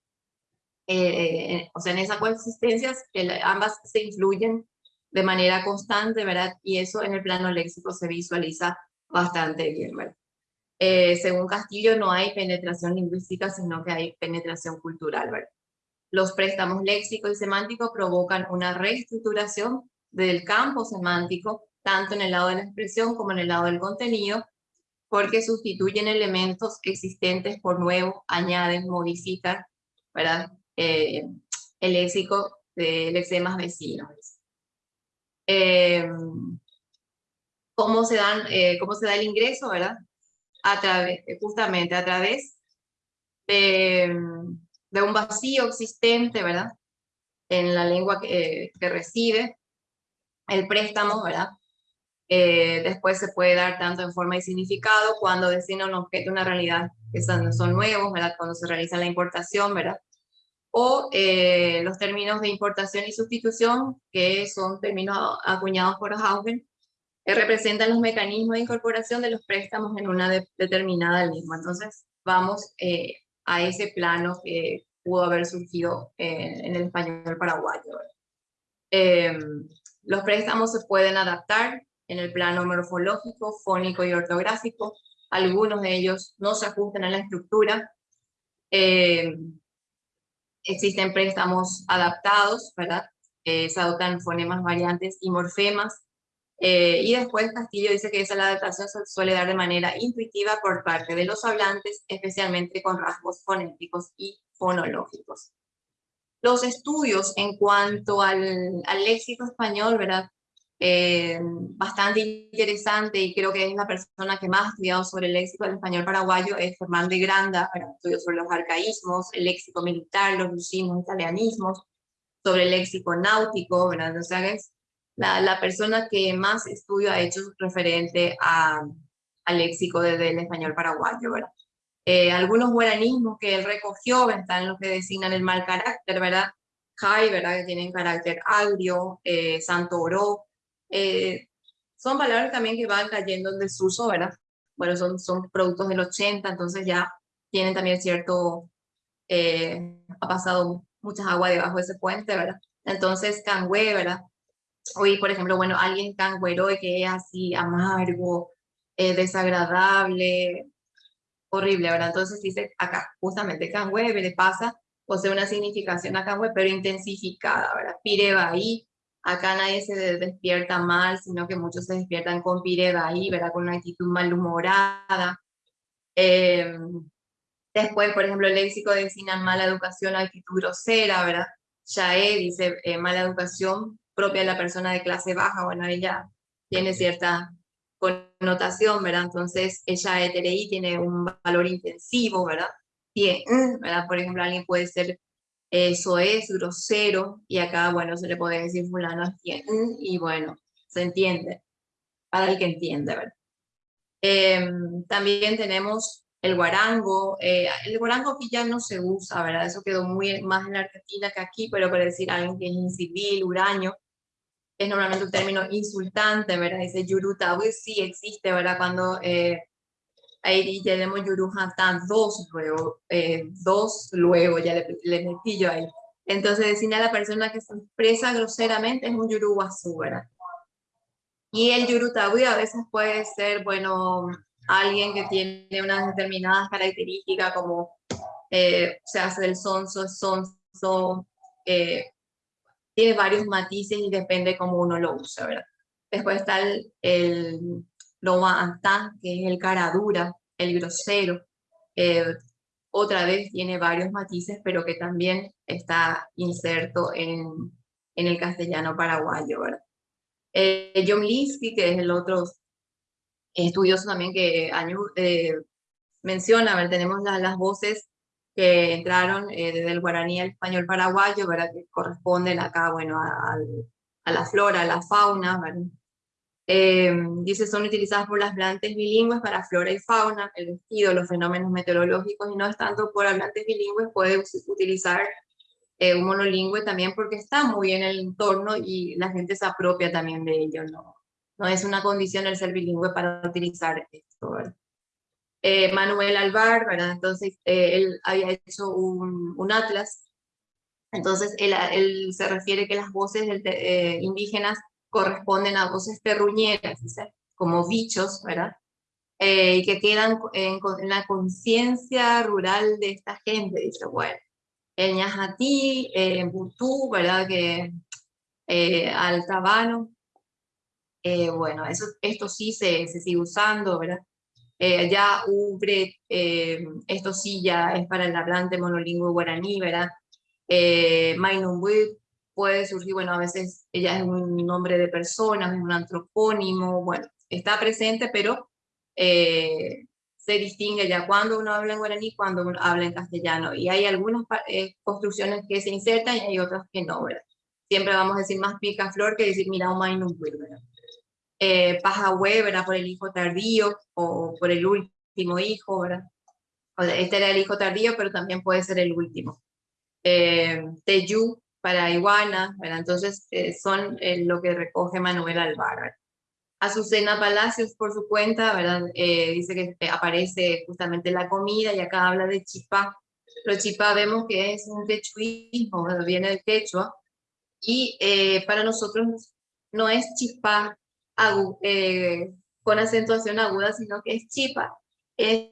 eh, o sea, en esa coexistencia ambas se influyen de manera constante, ¿verdad? Y eso en el plano léxico se visualiza bastante bien, ¿verdad? Eh, según Castillo, no hay penetración lingüística, sino que hay penetración cultural. ¿verdad? Los préstamos léxicos y semánticos provocan una reestructuración del campo semántico, tanto en el lado de la expresión como en el lado del contenido, porque sustituyen elementos existentes por nuevos, añaden, modifican, ¿verdad? Eh, el léxico de lexemas vecinos. Eh, ¿cómo, se dan, eh, ¿Cómo se da el ingreso, verdad? A través, justamente a través de, de un vacío existente, ¿verdad? En la lengua que, que recibe el préstamo, ¿verdad? Eh, después se puede dar tanto en forma y significado cuando designa un objeto, una realidad que son, son nuevos, ¿verdad? Cuando se realiza la importación, ¿verdad? O eh, los términos de importación y sustitución, que son términos acuñados por Haugen, que representan los mecanismos de incorporación de los préstamos en una determinada lengua. Entonces, vamos eh, a ese plano que pudo haber surgido en el español paraguayo. los préstamos se pueden adaptar en el plano morfológico, fónico y ortográfico. Algunos de ellos no se ajustan a la estructura. Eh, existen préstamos adaptados, ¿verdad? Eh, se adoptan fonemas, variantes y morfemas. Eh, y después Castillo dice que esa adaptación se suele dar de manera intuitiva por parte de los hablantes, especialmente con rasgos fonéticos y fonológicos. Los estudios en cuanto al, al léxico español, ¿verdad? Eh, bastante interesante y creo que es la persona que más ha estudiado sobre el léxico del español paraguayo, es Fernando Granda, estudios sobre los arcaísmos, el léxico militar, los lucismos, italianismos, sobre el léxico náutico, ¿verdad? O sea, es la, la persona que más estudio ha hecho referente a, al léxico del español paraguayo, ¿verdad? Eh, algunos guaranismos que él recogió están los que designan el mal carácter, ¿verdad? Jai, ¿verdad? Que tienen carácter agrio, eh, santo oro, eh, son palabras también que van cayendo en desuso, ¿verdad? Bueno, son, son productos del 80, entonces ya tienen también cierto, eh, ha pasado muchas aguas debajo de ese puente, ¿verdad? Entonces, cangüe, ¿verdad? Hoy, por ejemplo, bueno, alguien cangüero que es así amargo, eh, desagradable, horrible, ¿verdad? Entonces dice acá, justamente cangüe le pasa, posee una significación a cangüe, pero intensificada, ¿verdad? ahí Acá nadie se despierta mal, sino que muchos se despiertan con ahí, ¿verdad? Con una actitud malhumorada. Eh, después, por ejemplo, el léxico designa mala educación, actitud grosera, ¿verdad? Yae dice eh, mala educación propia de la persona de clase baja, bueno, ella tiene cierta connotación, ¿verdad? Entonces, ella eterei tiene un valor intensivo, ¿verdad? Y, ¿verdad? Por ejemplo, alguien puede ser eso es grosero, y acá, bueno, se le puede decir fulano y bueno, se entiende, para el que entiende, ¿verdad? Em, también tenemos el guarango, eh, el guarango aquí ya no se usa, ¿verdad? Eso quedó muy más en Argentina que aquí, pero para decir alguien que es incivil, huraño, es normalmente un término insultante, ¿verdad? Dice yuruta, pues sí existe, ¿verdad? Cuando eh, ahí tenemos Yuruhatán, dos luego, eh, dos luego, ya le, le, metí yo ahí. Entonces, decirle a la persona que se expresa groseramente es un Yuruguazú, ¿verdad? Y el Yurutawi a veces puede ser, bueno, alguien que tiene unas determinadas características como eh, se hace del sonso, sonso, eh, tiene varios matices y depende cómo uno lo usa, ¿verdad? Después está el, el Loma que es el cara dura, el grosero. Eh, otra vez tiene varios matices, pero que también está inserto en, en el castellano paraguayo. ¿verdad? Eh, John Linsky, que es el otro estudioso también que año, eh, menciona, ver, tenemos las voces que entraron eh, desde el guaraní al español paraguayo, ¿verdad? que corresponden acá bueno, a, a la flora, a la fauna, ¿verdad? Eh, dice, son utilizadas por las hablantes bilingües para flora y fauna, el vestido, los fenómenos meteorológicos, y no es tanto por hablantes bilingües, puede utilizar eh, un monolingüe también porque está muy en el entorno y la gente se apropia también de ello, no, no es una condición el ser bilingüe para utilizar esto. Eh, Manuel Alvar, ¿verdad? entonces él había hecho un, un atlas, entonces él, él, se refiere que las voces indígenas corresponden a voces terruñeras, como bichos, ¿verdad? eh, y que quedan en, la conciencia rural de esta gente. Dice, bueno, el ñajatí, el butú, ¿verdad? Que eh, al tabano, eh, bueno, eso, esto sí se, se sigue usando, ¿verdad? Eh, ya ubre, eh, esto sí ya es para el hablante monolingüe guaraní, ¿verdad? Eh, puede surgir, bueno, a veces ella es un nombre de persona, es un antropónimo, bueno, está presente, pero eh, se distingue ya cuando uno habla en guaraní, cuando uno habla en castellano, y hay algunas construcciones que se insertan y hay otras que no, ¿verdad? Siempre vamos a decir más pica flor que decir mira un ¿verdad? eh, Pajahue, ¿verdad? Por el hijo tardío o por el último hijo, ¿verdad? este era el hijo tardío, pero también puede ser el último. Eh, Teyu para Iguana, ¿verdad? Entonces eh, son eh, lo que recoge Manuel Alvar. Azucena Palacios por su cuenta, ¿verdad? Eh, dice que aparece justamente la comida y acá habla de chipá. Pero chipá vemos que es un techuismo, viene del quechua. Y para nosotros no es chipá eh, con acentuación aguda, sino que es chipa, es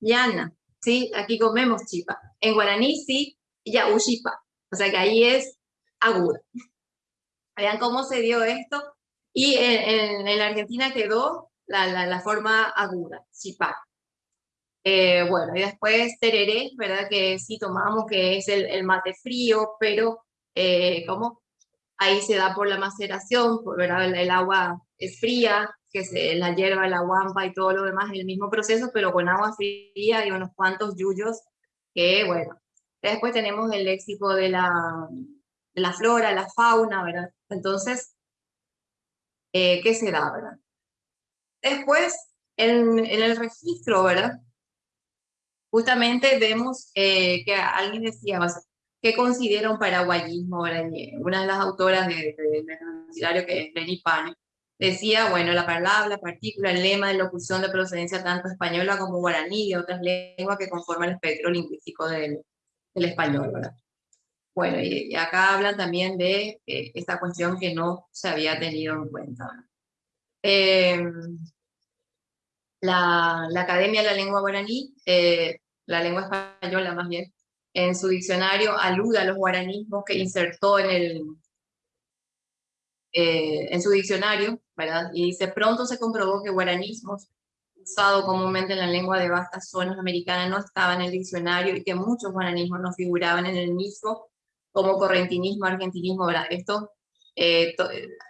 llana, ¿sí? Aquí comemos chipa. En guaraní sí, ya chipa, o sea que ahí es aguda. Vean cómo se dio esto. Y en, en, la Argentina quedó la, la, forma aguda, chipa. Eh, bueno, y después tereré, ¿verdad? Que sí tomamos, que es el, mate frío, pero eh, ¿cómo? Ahí se da por la maceración, por, ¿verdad? El, agua es fría, que se, la hierba, la guampa y todo lo demás el mismo proceso, pero con agua fría y unos cuantos yuyos, que bueno. Después tenemos el léxico de la, de la flora, la fauna, ¿verdad? Entonces, eh, ¿qué se da, verdad? Después, en, en, el registro, ¿verdad? Justamente vemos eh, que alguien decía, ¿qué considera un paraguayismo? ¿verdad? Una de las autoras del de, de, que es Lenny Pane, Decía, bueno, la palabra, la partícula, el lema de locución de procedencia tanto española como guaraní y otras lenguas que conforman el espectro lingüístico del, del español, ¿verdad? Bueno, y, acá hablan también de eh, esta cuestión que no se había tenido en cuenta. La, la, Academia de la Lengua Guaraní, eh, la lengua española más bien, en su diccionario alude a los guaranismos que insertó en el, eh, en su diccionario, ¿verdad? Y dice, pronto se comprobó que guaranismos, usado comúnmente en la lengua de vastas zonas americanas, no estaban en el diccionario y que muchos guaranismos no figuraban en el mismo, como correntinismo, argentinismo, ¿verdad? Esto eh,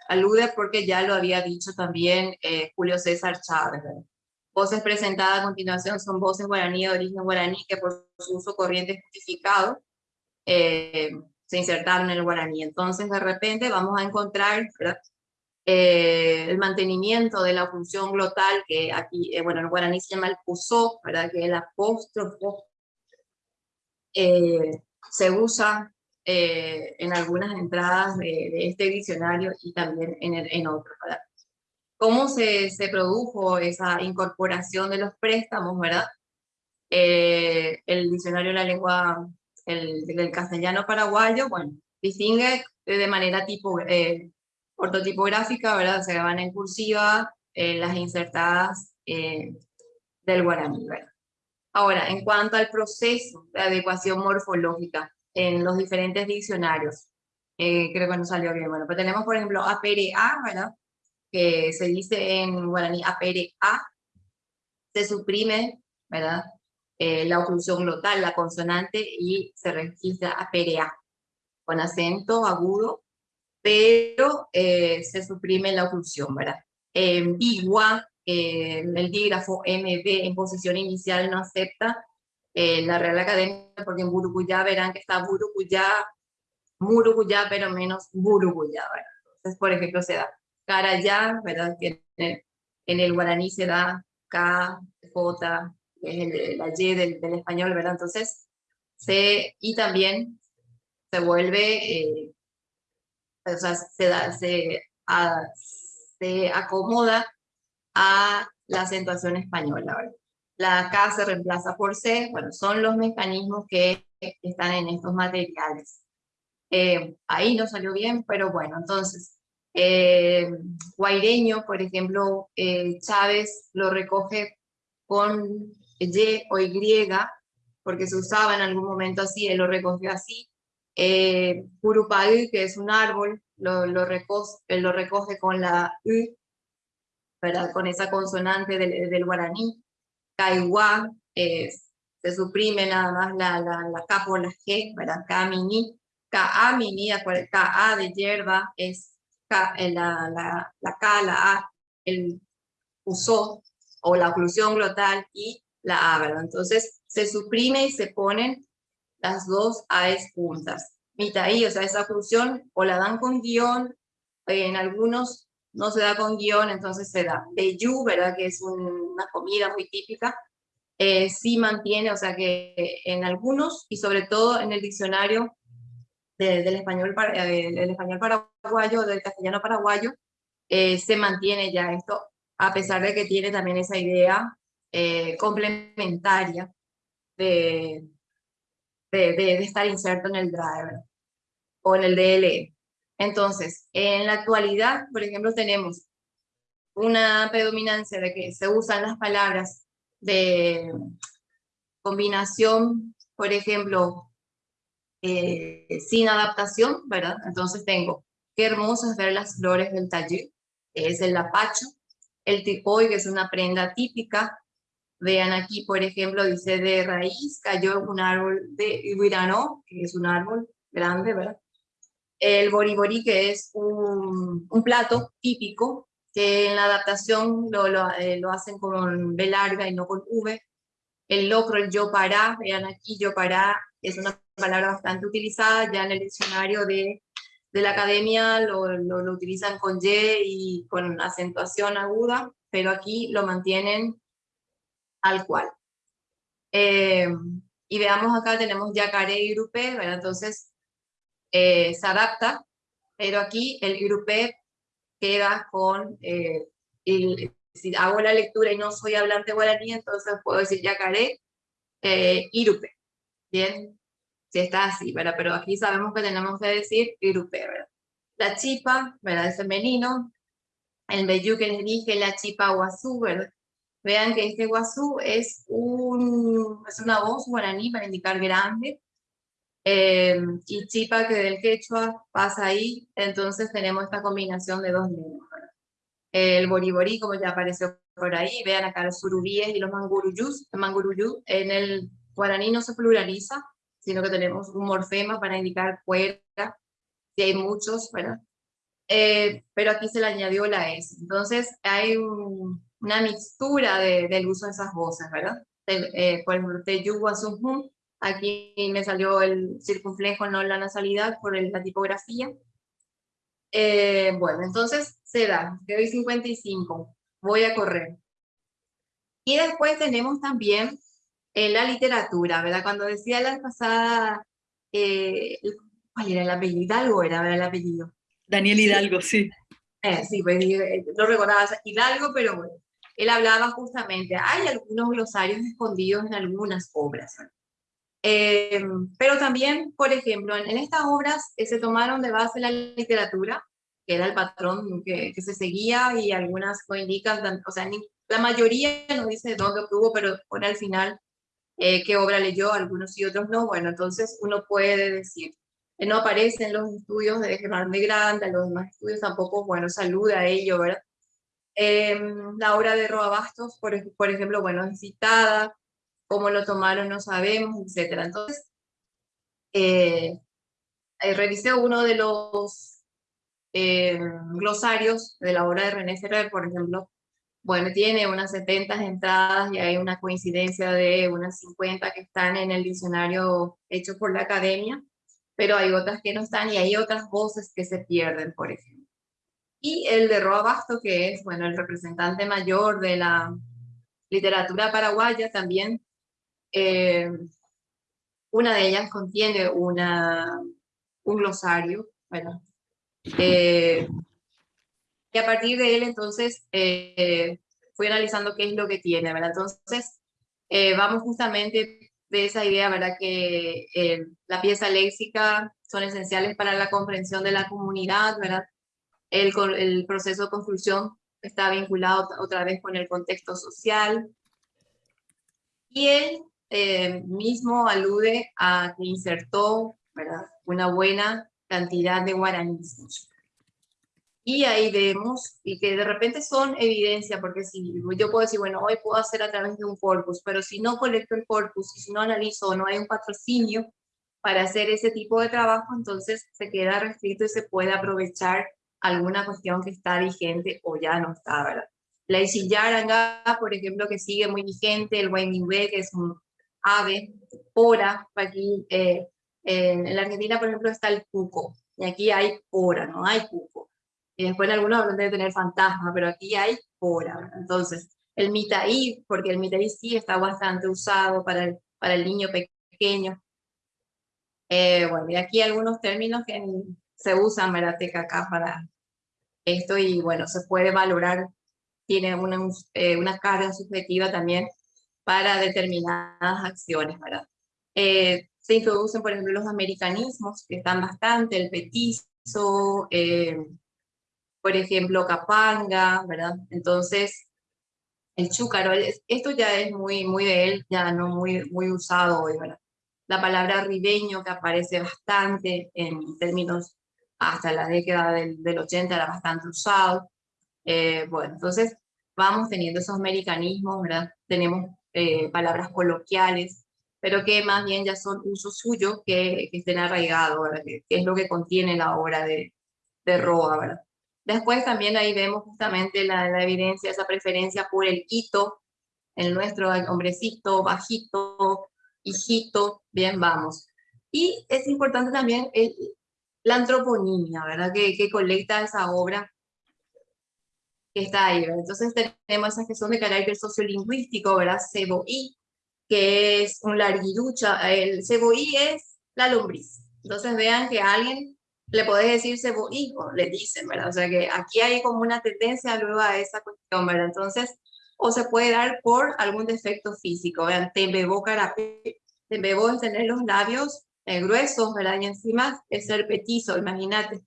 alude porque ya lo había dicho también eh, Julio César Chávez, ¿verdad? Voces presentadas a continuación son voces guaraní de origen guaraní que por su uso corriente justificado eh, se insertaron en el guaraní. Entonces, de repente vamos a encontrar eh, el mantenimiento de la función glotal, que aquí, eh, bueno, en guaraní se llama el pusó, ¿verdad? que el apóstrofo eh, se usa en algunas entradas de, este diccionario y también en, en otros. ¿verdad? ¿Cómo se, se produjo esa incorporación de los préstamos? ¿verdad? el diccionario de la lengua el, del castellano paraguayo, bueno, distingue de manera tipo, eh, ortotipográfica, ¿verdad? Se van en cursiva eh, las insertadas eh, del guaraní, ¿verdad? Ahora, en cuanto al proceso de adecuación morfológica en los diferentes diccionarios, creo que no salió bien, bueno, pues tenemos, por ejemplo, APRA, ¿verdad? Que se dice en guaraní APRA, se suprime, ¿verdad? Eh, la oclusión glotal, la consonante, y se registra a PRA, con acento agudo, pero eh, se suprime la oclusión, ¿verdad? En Bigua, eh, el dígrafo MB en posición inicial no acepta la Real Academia, porque en Burucuyá verán que está Burucuyá, Murucuyá, pero menos Burucuyá, ¿verdad? Entonces, por ejemplo, se da Carayá, ¿verdad? Que en el guaraní se da K, J, es la Y del, del, español, ¿verdad? Entonces, se, y también se vuelve, eh, o sea, se, da, se, se acomoda a la acentuación española. La K se reemplaza por C, bueno, son los mecanismos que están en estos materiales. Eh, ahí no salió bien, pero bueno, entonces, eh, Guaireño, por ejemplo, eh, Chávez lo recoge con Y o Y, porque se usaba en algún momento así, él lo recogió así. Eh, que es un árbol, lo, lo, recoge, lo recoge con la U, ¿verdad? con esa consonante del, del guaraní. Kaiwa, eh, se suprime nada más la, la, la K por la G, ¿verdad? Kamini, Ka mini, Ka de hierba es eh, la, la, la K, la A, el usó, o la oclusión glotal y la A, ¿verdad? Entonces se suprime y se ponen las dos A's juntas. Mitaí, o sea, esa oclusión o la dan con guion, en algunos no se da con guion, entonces se da. yu, ¿verdad? Que es una comida muy típica, eh, sí mantiene, o sea que en algunos, y sobre todo en el diccionario del, español, eh, del español paraguayo, del castellano paraguayo, eh, se mantiene ya esto, a pesar de que tiene también esa idea complementaria de, de, estar inserto en el driver o en el DLE. Entonces, en la actualidad, por ejemplo, tenemos una predominancia de que se usan las palabras de combinación, por ejemplo, eh, sin adaptación, ¿verdad? Entonces tengo, qué hermoso es ver las flores del taller, es el lapacho, el tipoy, que es una prenda típica, vean aquí, por ejemplo, dice de raíz, cayó un árbol de Ibirano, que es un árbol grande, ¿verdad? El boribori, que es un, plato típico que en la adaptación lo, lo, eh, lo, hacen con B larga y no con V. El locro, el yo para, vean aquí, yo para, es una palabra bastante utilizada, ya en el diccionario de, de la academia lo, lo, utilizan con Y y con acentuación aguda, pero aquí lo mantienen al cual. Eh, y veamos acá tenemos yacaré y grupé, ¿verdad? entonces eh, se adapta, pero aquí el grupé queda con, eh, si hago la lectura y no soy hablante guaraní, entonces puedo decir yacaré, eh, irupe, ¿bien? Si está así, ¿verdad? Pero aquí sabemos que tenemos que decir irupe, ¿verdad? La chipa, ¿verdad? Es femenino. El beyú que les dije, la chipa guazú, ¿verdad? Vean que este guazú es, un, es una voz guaraní para indicar grande, eh, y chipa que del quechua pasa ahí, entonces tenemos esta combinación de dos lenguas. El boriborí, como ya apareció por ahí, vean acá los surubíes y los manguruyús, manguruyú en el guaraní no se pluraliza, sino que tenemos un morfema para indicar fuera, si hay muchos, ¿verdad? Eh, pero aquí se le añadió la S. Entonces hay una mixtura de, del uso de esas voces, ¿verdad? Eh, por ejemplo, Teyu Aquí me salió el circunflejo, no la nasalidad, por la tipografía. Eh, bueno, entonces se da, te doy 55, voy a correr. Y después tenemos también eh, la literatura, ¿verdad? Cuando decía la pasada, eh, ¿cuál era el apellido? Hidalgo era, el apellido. Daniel Hidalgo, sí. sí, pues no recordaba Hidalgo, pero bueno, él hablaba justamente, hay algunos glosarios escondidos en algunas obras, eh, pero también, por ejemplo, en, estas obras eh, se tomaron de base la literatura, que era el patrón que, que se seguía y algunas lo indican, o sea, la mayoría no dice dónde obtuvo, pero pone al final eh, qué obra leyó, algunos y otros no. Bueno, entonces uno puede decir, no aparecen los estudios de Germán de Granda, los demás estudios tampoco, bueno, saluda a ello, ¿verdad? Em, la obra de Roa Bastos, por, ejemplo, bueno, es citada, cómo lo tomaron no sabemos, etc. Entonces, eh, eh, revisé uno de los eh, glosarios de la obra de René Ferrer, por ejemplo, bueno, tiene unas 70 entradas y hay una coincidencia de unas 50 que están en el diccionario hecho por la academia, pero hay otras que no están y hay otras voces que se pierden, por ejemplo. Y el de Roa Basto, que es, bueno, el representante mayor de la literatura paraguaya, también eh, una de ellas contiene una, un glosario, bueno, eh, y a partir de él entonces eh, fui analizando qué es lo que tiene, ¿verdad? Entonces vamos justamente de esa idea, ¿verdad? Que la pieza léxica son esenciales para la comprensión de la comunidad, ¿verdad? El, proceso de construcción está vinculado otra vez con el contexto social, Y él eh, mismo alude a que insertó una buena cantidad de guaraníes. Y ahí vemos, y que de repente son evidencia, porque si yo puedo decir, bueno, hoy puedo hacer a través de un corpus, pero si no colecto el corpus, si no analizo, no hay un patrocinio para hacer ese tipo de trabajo, entonces se queda restricto y se puede aprovechar alguna cuestión que está vigente o ya no está, ¿verdad? La Isiyaranga, por ejemplo, que sigue muy vigente, el Wengingwe, que es un ave, pora, aquí eh, en, la Argentina, por ejemplo, está el cuco, y aquí hay pora, no hay cuco. Y después en algunos hablan de tener fantasma, pero aquí hay pora. Entonces, el mitaí, porque el mitaí sí está bastante usado para el, para el niño pequeño. Eh, bueno, y aquí algunos términos que se usan, Merateca acá para esto, y bueno, se puede valorar, tiene una, eh, una carga subjetiva también para determinadas acciones, ¿verdad? Eh, se introducen, por ejemplo, los americanismos, que están bastante, el petizo, por ejemplo, Capanga, ¿verdad? Entonces, el chúcaro, esto ya es muy, muy de él, ya no muy, muy usado hoy, ¿verdad? La palabra ribeño, que aparece bastante en términos hasta la década del, del 80, era bastante usado. Eh, bueno, entonces vamos teniendo esos americanismos, ¿verdad? Tenemos eh, palabras coloquiales, pero que más bien ya son usos suyos que, que estén arraigados, ¿verdad? Que, es lo que contiene la obra de, de Roa, ¿verdad? Después también ahí vemos justamente la, la evidencia, esa preferencia por el hito, el nuestro hombrecito, bajito, hijito, bien, vamos. Y es importante también el, la antroponimia, ¿verdad? Que, que, colecta esa obra que está ahí, ¿verdad? Entonces tenemos esas que son de carácter sociolingüístico, ¿verdad? Ceboí, que es un larguirucha, el ceboí es la lombriz. Entonces vean que alguien le podés decir cebohijo, le dicen, ¿verdad? O sea que aquí hay como una tendencia luego a esa cuestión, ¿verdad? Entonces, o se puede dar por algún defecto físico, vean, tembebo carapé, tembebo es tener los labios eh, gruesos, ¿verdad? Y encima es ser petizo, imagínate.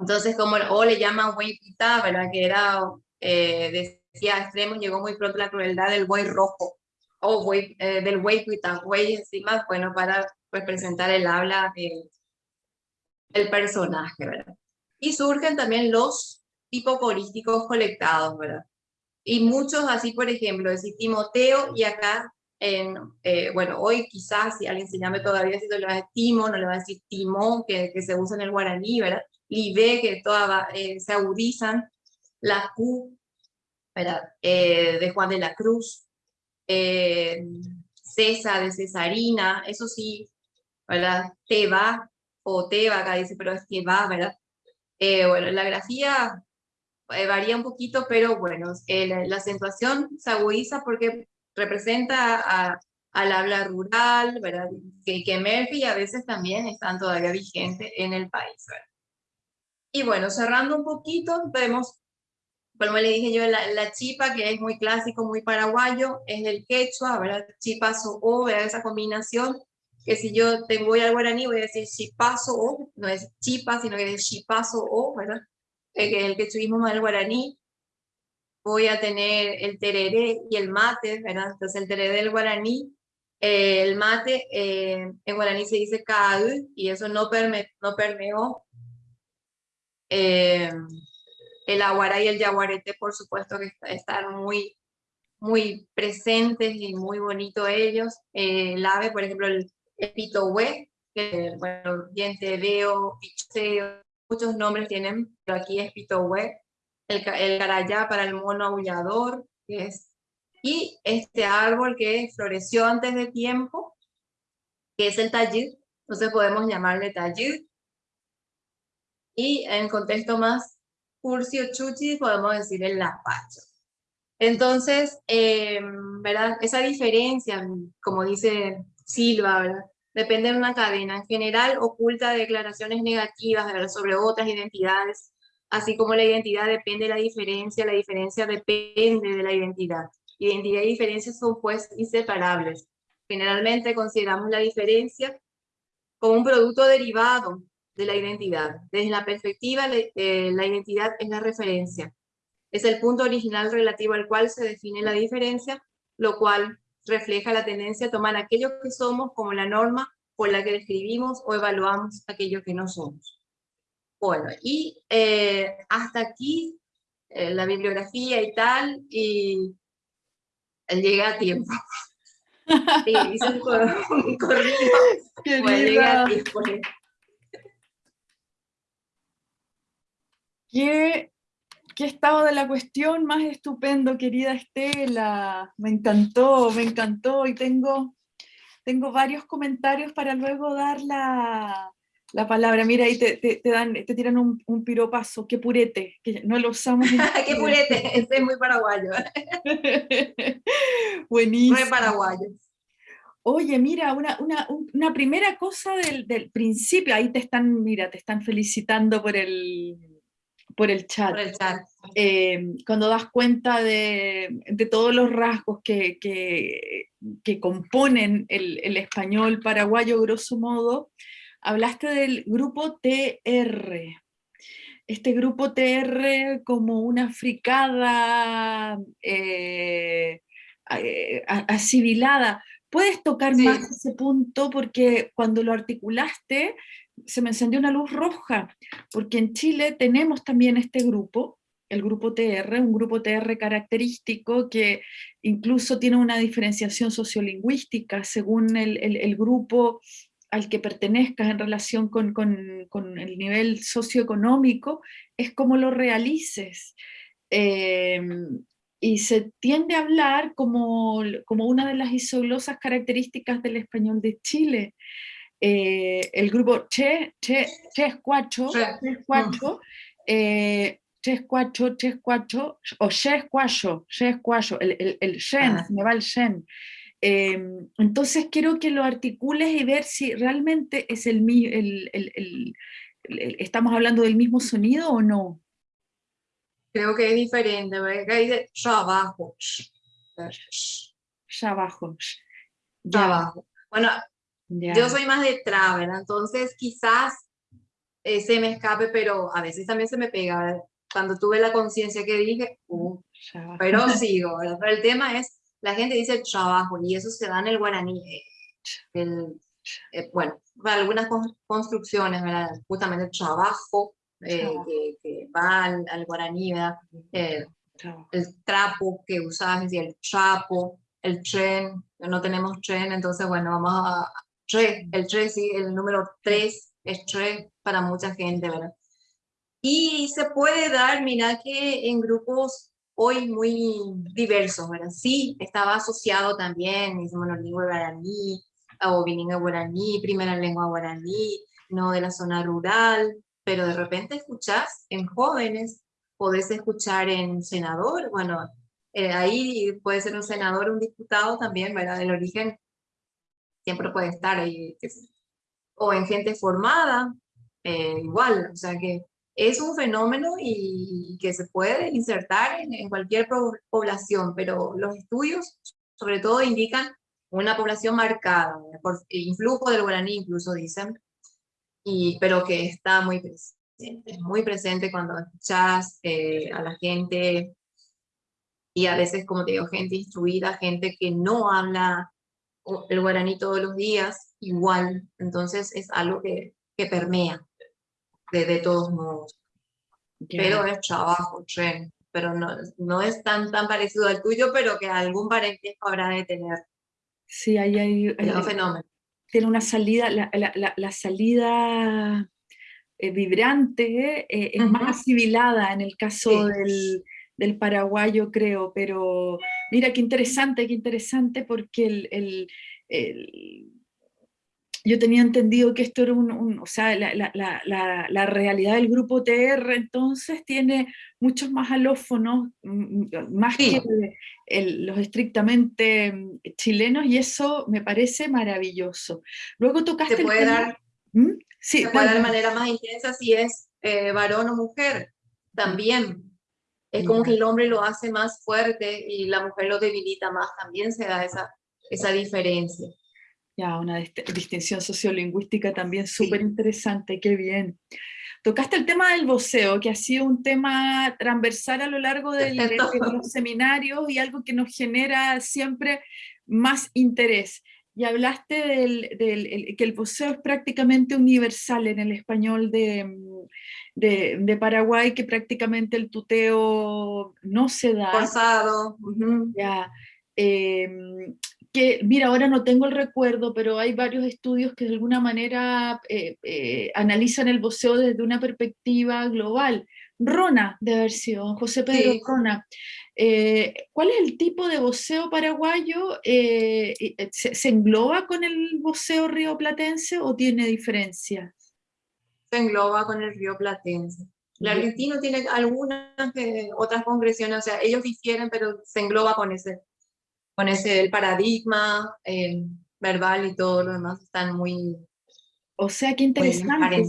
Entonces, como, o le llaman güey pita, ¿verdad? Que era, eh, decía extremo, llegó muy pronto la crueldad del buey rojo, o güey, eh, del güey pita, güey encima, bueno, para representar el habla de el personaje, ¿verdad? Y surgen también los hipocorísticos colectados, ¿verdad? Y muchos así, por ejemplo, decir Timoteo y acá, en, eh, bueno, hoy quizás si alguien se llame todavía, si le va a decir Timo, no le va a decir Timón, que, que se usa en el guaraní, ¿verdad? Libe, que todas eh, se agudizan, la Q, ¿verdad? Eh, de Juan de la Cruz, César de Cesarina, eso sí, ¿verdad? Teba, o Teba, acá dice, pero es va, ¿verdad? Eh, bueno, la grafía eh, varía un poquito, pero bueno, eh, la, acentuación se agudiza porque representa al habla rural, ¿verdad? Que, que emerge y a veces también están todavía vigentes en el país, ¿verdad? Y bueno, cerrando un poquito, vemos, como le dije yo, la, la, chipa, que es muy clásico, muy paraguayo, es el quechua, ¿verdad? Chipa, so, o, ¿verdad? Esa combinación que si yo te voy al guaraní voy a decir chipazo o, no es chipa, sino que es chipazo o, ¿verdad? El el que estuvimos más el guaraní. Voy a tener el tereré y el mate, ¿verdad? Entonces el tereré del guaraní, eh, el mate eh, en guaraní se dice caú y eso no, perme, no permeó. Eh, el aguará y el yaguarete, por supuesto que están muy, muy presentes y muy bonitos ellos. el ave, por ejemplo, el, Epitohue, que bueno, diente veo, picheo, muchos nombres tienen, pero aquí es Pitohue, el, el para el mono aullador, es, y este árbol que floreció antes de tiempo, que es el tallid, entonces podemos llamarle tallid, y en contexto más curcio chuchi podemos decir el lapacho. Entonces, eh, ¿verdad? Esa diferencia, como dice Silva. Depende de una cadena. En general, oculta declaraciones negativas sobre otras identidades, así como la identidad depende de la diferencia, la diferencia depende de la identidad. Identidad y diferencia son pues inseparables. Generalmente consideramos la diferencia como un producto derivado de la identidad. Desde la perspectiva, eh, la identidad es la referencia. Es el punto original relativo al cual se define la diferencia, lo cual refleja la tendencia a tomar aquello que somos como la norma por la que describimos o evaluamos aquello que no somos. Bueno, y eh, hasta aquí eh, la bibliografía y tal, y llega a tiempo. Sí, hice un, <laughs> un corrido, pues a tiempo. ¿Qué, ¿Qué estado de la cuestión más estupendo, querida Estela? Me encantó, me encantó y tengo, tengo varios comentarios para luego dar la, la palabra. Mira, ahí te, te, dan, te tiran un, un, piropazo, qué purete, que no lo usamos. <laughs> qué purete, este es muy paraguayo. <laughs> Buenísimo. Muy paraguayo. Oye, mira, una, una, una primera cosa del, del, principio, ahí te están, mira, te están felicitando por el, por el chat. Eh, cuando das cuenta de, de, todos los rasgos que, que, que componen el, el, español paraguayo, grosso modo, hablaste del grupo TR. Este grupo TR como una fricada eh, eh. ¿Puedes tocar sí. más ese punto? Porque cuando lo articulaste, se me encendió una luz roja, porque en Chile tenemos también este grupo, el grupo TR, un grupo TR característico que incluso tiene una diferenciación sociolingüística según el, el, el grupo al que pertenezcas en relación con, con, con, el nivel socioeconómico, es como lo realices. Eh, y se tiende a hablar como, como una de las isoglosas características del español de Chile eh, el grupo Che, Che, Chescuacho, Chescuacho, eh, Chescuacho, Chescuacho, o Chescuacho, Chescuacho, el, el, el Shen, ah. me va el Shen. Eh, entonces quiero que lo articules y ver si realmente es el, el, el, estamos hablando del mismo sonido o no. Creo que es diferente, porque ahí dice ya abajo. Ya abajo. Ya abajo. Bueno, Yeah. Yo soy más de tra, ¿verdad? Entonces quizás eh, se me escape, pero a veces también se me pega. Cuando tuve la conciencia que dije, uh, pero sigo, ¿verdad? Pero el tema es, la gente dice trabajo y eso se da en el guaraní. Eh, el, eh, bueno, algunas construcciones, ¿verdad? Justamente el trabajo, eh, que, que, va al, al guaraní, ¿verdad? el trapo que usas, y el chapo, el tren, no tenemos tren, entonces bueno, vamos a, el 3, sí, el número 3 es 3 para mucha gente, ¿verdad? Y se puede dar, mira que en grupos hoy muy diversos, ¿verdad? Sí, estaba asociado también, es monolingüe guaraní, o bilingüe guaraní, primera lengua guaraní, no de la zona rural, pero de repente escuchás en jóvenes, podés escuchar en senador, bueno, eh, ahí puede ser un senador, un diputado también, ¿verdad? Del origen siempre puede estar ahí, o en gente formada, eh, igual, o sea que es un fenómeno y, que se puede insertar en, cualquier población, pero los estudios sobre todo indican una población marcada, por influjo del guaraní incluso dicen, y, pero que está muy presente, muy presente cuando escuchas eh, a la gente, y a veces, como te digo, gente instruida, gente que no habla el guaraní todos los días, igual. Entonces es algo que, que permea de, de, todos modos. Yeah. Pero es trabajo, tren, pero no, no es tan, tan parecido al tuyo, pero que algún parentesco habrá de tener. Sí, ahí hay, hay, un fenómeno. Tiene una salida, la, la, la, la salida eh, vibrante eh, es uh -huh. más asimilada en el caso sí. del, del paraguayo, creo, pero mira qué interesante, qué interesante, porque el, el, el yo tenía entendido que esto era un, un o sea, la, la, la, la, realidad del grupo TR entonces tiene muchos más alófonos, más sí. que el, los estrictamente mm, chilenos, y eso me parece maravilloso. Luego tocaste... Se puede dar, ¿Mm? sí, se puede dar de manera más intensa si es eh, varón o mujer, también. Es como que el hombre lo hace más fuerte y la mujer lo debilita más, también se da esa, esa diferencia. Ya, una distinción sociolingüística también súper interesante, qué bien. Tocaste el tema del voceo, que ha sido un tema transversal a lo largo del, de los seminarios y algo que nos genera siempre más interés. Y hablaste del, que el voceo es prácticamente universal en el español de, de, Paraguay, que prácticamente el tuteo no se da. Forzado. Ya. Em, que, mira, ahora no tengo el recuerdo, pero hay varios estudios que de alguna manera eh, eh, analizan el voceo desde una perspectiva global. Rona, de haber sido, José Pedro Rona. Eh, ¿Cuál es el tipo de voceo paraguayo? ¿se, engloba con el voceo rioplatense o tiene diferencias? Se engloba con el río Platense. El argentino tiene algunas otras congresiones, o sea, ellos difieren, pero se engloba con ese con ese el paradigma eh, verbal y todo lo demás están muy... O sea, qué interesante.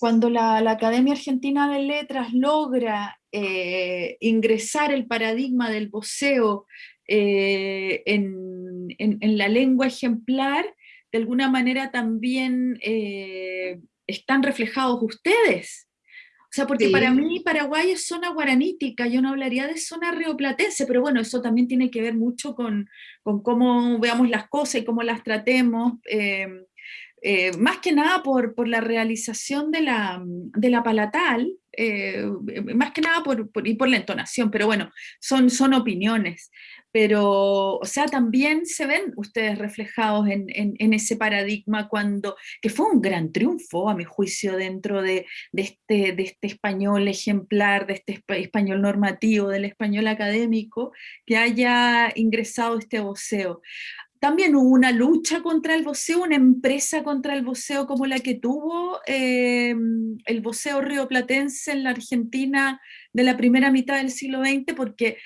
Cuando la, la, Academia Argentina de Letras logra eh, ingresar el paradigma del voceo eh, en, en, en, la lengua ejemplar, de alguna manera también están reflejados ustedes. O sea, porque para mí Paraguay es zona guaranítica, yo no hablaría de zona rioplatense, pero bueno, eso también tiene que ver mucho con, con cómo veamos las cosas y cómo las tratemos, eh, eh, más que nada por, por la realización de la, de la palatal, eh, más que nada por, por, y por la entonación, pero bueno, son, son opiniones pero, o sea, también se ven ustedes reflejados en, ese paradigma cuando, que fue un gran triunfo, a mi juicio, dentro de, este, este español ejemplar, de este español normativo, del español académico, que haya ingresado este voceo. También hubo una lucha contra el voceo, una empresa contra el voceo como la que tuvo eh, el voceo rioplatense en la Argentina de la primera mitad del siglo XX, porque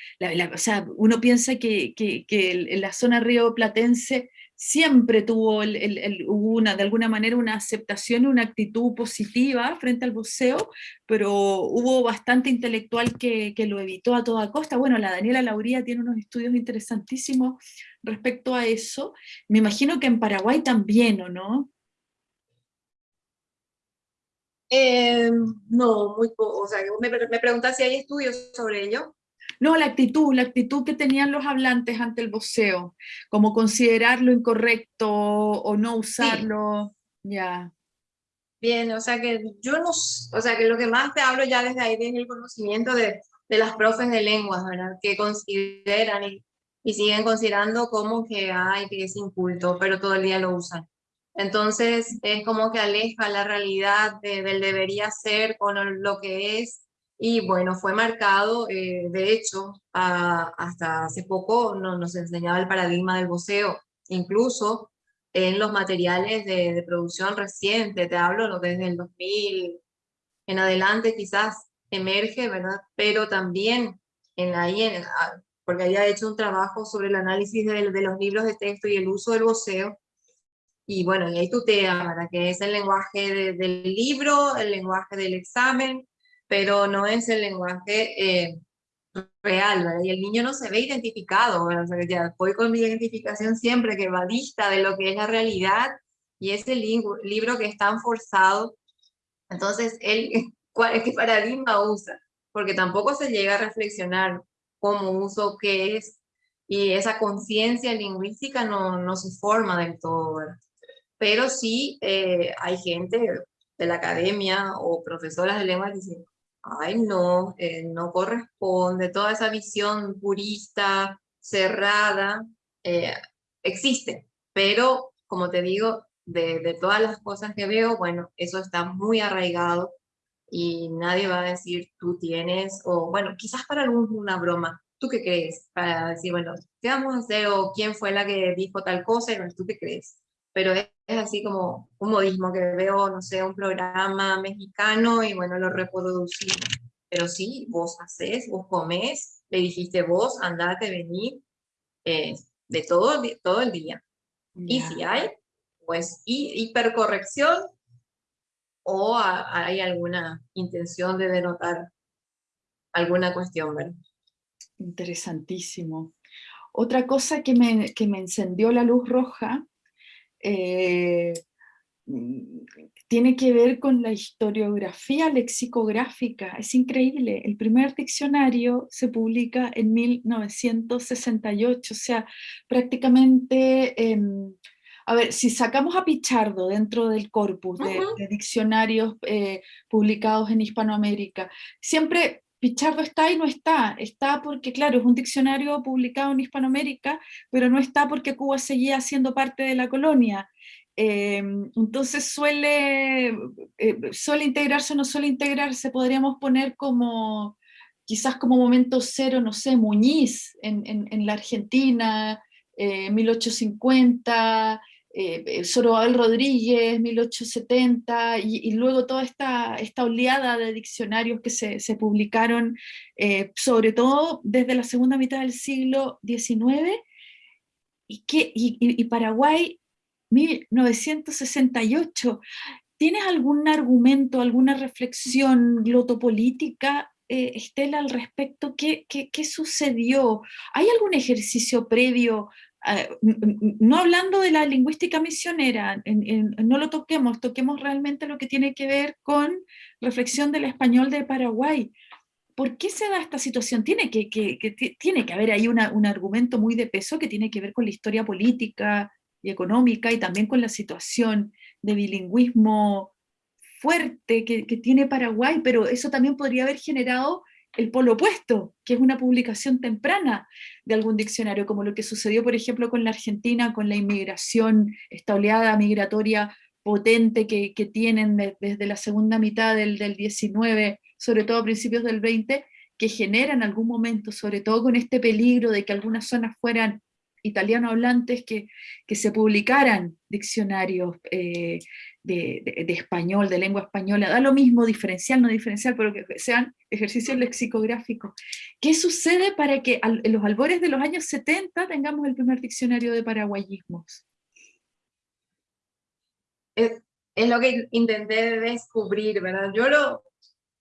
o sea, uno piensa que, que, que la zona rioplatense siempre tuvo el, una, de alguna manera una aceptación, una actitud positiva frente al buceo, pero hubo bastante intelectual que, que, lo evitó a toda costa. Bueno, la Daniela Lauría tiene unos estudios interesantísimos respecto a eso. Me imagino que en Paraguay también, ¿o no? Eh, no, muy poco. O sea, me, me preguntas si hay estudios sobre ello. No, la actitud, la actitud que tenían los hablantes ante el voceo, como considerarlo incorrecto o no usarlo, ya. Bien, o sea que yo no, o sea que lo que más te hablo ya desde ahí, desde el conocimiento de, de las profes de lenguas, ¿verdad? Que consideran y, y siguen considerando como que, ay, que es inculto, pero todo el día lo usan. Entonces es como que aleja la realidad del debería ser con lo que es y bueno, fue marcado, eh, de hecho, hasta hace poco no, nos enseñaba el paradigma del voceo, incluso en los materiales de, producción reciente, te hablo desde el 2000 en adelante quizás emerge, ¿verdad? Pero también en ahí, en, ah, porque había hecho un trabajo sobre el análisis de, de, los libros de texto y el uso del voceo, y bueno, y ahí tutea, ¿verdad? Que es el lenguaje del libro, el lenguaje del examen, pero no es el lenguaje eh, real, ¿verdad? Y el niño no se ve identificado, O sea, ya voy con mi identificación siempre que va vista de lo que es la realidad y ese libro que es tan forzado, entonces él, <laughs> ¿cuál, ¿qué paradigma usa? Porque tampoco se llega a reflexionar cómo uso, qué es, y esa conciencia lingüística no, no se forma del todo, ¿verdad? Pero sí eh, hay gente de la academia o profesoras de lengua que dicen, ay no, eh, no corresponde, toda esa visión purista, cerrada, eh, existe, pero como te digo, de, de, todas las cosas que veo, bueno, eso está muy arraigado y nadie va a decir tú tienes, o bueno, quizás para algún una broma, ¿tú qué crees? Para decir, bueno, ¿qué vamos a hacer? O ¿quién fue la que dijo tal cosa? ¿tú qué crees? Pero es, es así como un modismo que veo, no sé, un programa mexicano y bueno, lo reproducimos. Pero sí, vos haces, vos comés, le dijiste vos, andate, vení, eh, de todo, todo el día. Y si hay, pues hipercorrección o hay alguna intención de denotar alguna cuestión, ¿verdad? Interesantísimo. Otra cosa que me, que me encendió la luz roja eh, tiene que ver con la historiografía lexicográfica. Es increíble, el primer diccionario se publica en 1968, o sea, prácticamente, em, a ver, si sacamos a Pichardo dentro del corpus de, diccionarios eh, publicados en Hispanoamérica, siempre Pichardo está y no está. Está porque, claro, es un diccionario publicado en Hispanoamérica, pero no está porque Cuba seguía siendo parte de la colonia. Em, entonces suele, eh, suele integrarse o no suele integrarse, podríamos poner como, quizás como momento cero, no sé, Muñiz en, en, la Argentina, 1850, eh, Rodríguez, 1870, y, luego toda esta, esta oleada de diccionarios que se, publicaron, eh, sobre todo desde la segunda mitad del siglo XIX, y, Paraguay 1968. ¿Tienes algún argumento, alguna reflexión glotopolítica, eh, Estela, al respecto? ¿Qué, ¿Qué, sucedió? ¿Hay algún ejercicio previo? No hablando de la lingüística misionera, no lo toquemos, toquemos realmente lo que tiene que ver con reflexión del español de Paraguay. ¿Por qué se da esta situación? Tiene que, tiene que haber ahí un argumento muy de peso que tiene que ver con la historia política, y económica y también con la situación de bilingüismo fuerte que, tiene Paraguay, pero eso también podría haber generado el polo opuesto, que es una publicación temprana de algún diccionario, como lo que sucedió, por ejemplo, con la Argentina, con la inmigración, esta oleada migratoria potente que, tienen desde la segunda mitad del, del 19, sobre todo a principios del 20, que genera en algún momento, sobre todo con este peligro de que algunas zonas fueran italiano hablantes que, que se publicaran diccionarios eh, de, español, de lengua española, da lo mismo diferencial, no diferencial, pero que sean ejercicios lexicográficos. ¿Qué sucede para que en los albores de los años 70 tengamos el primer diccionario de paraguayismos? Es, es lo que intenté descubrir, ¿verdad? Yo lo,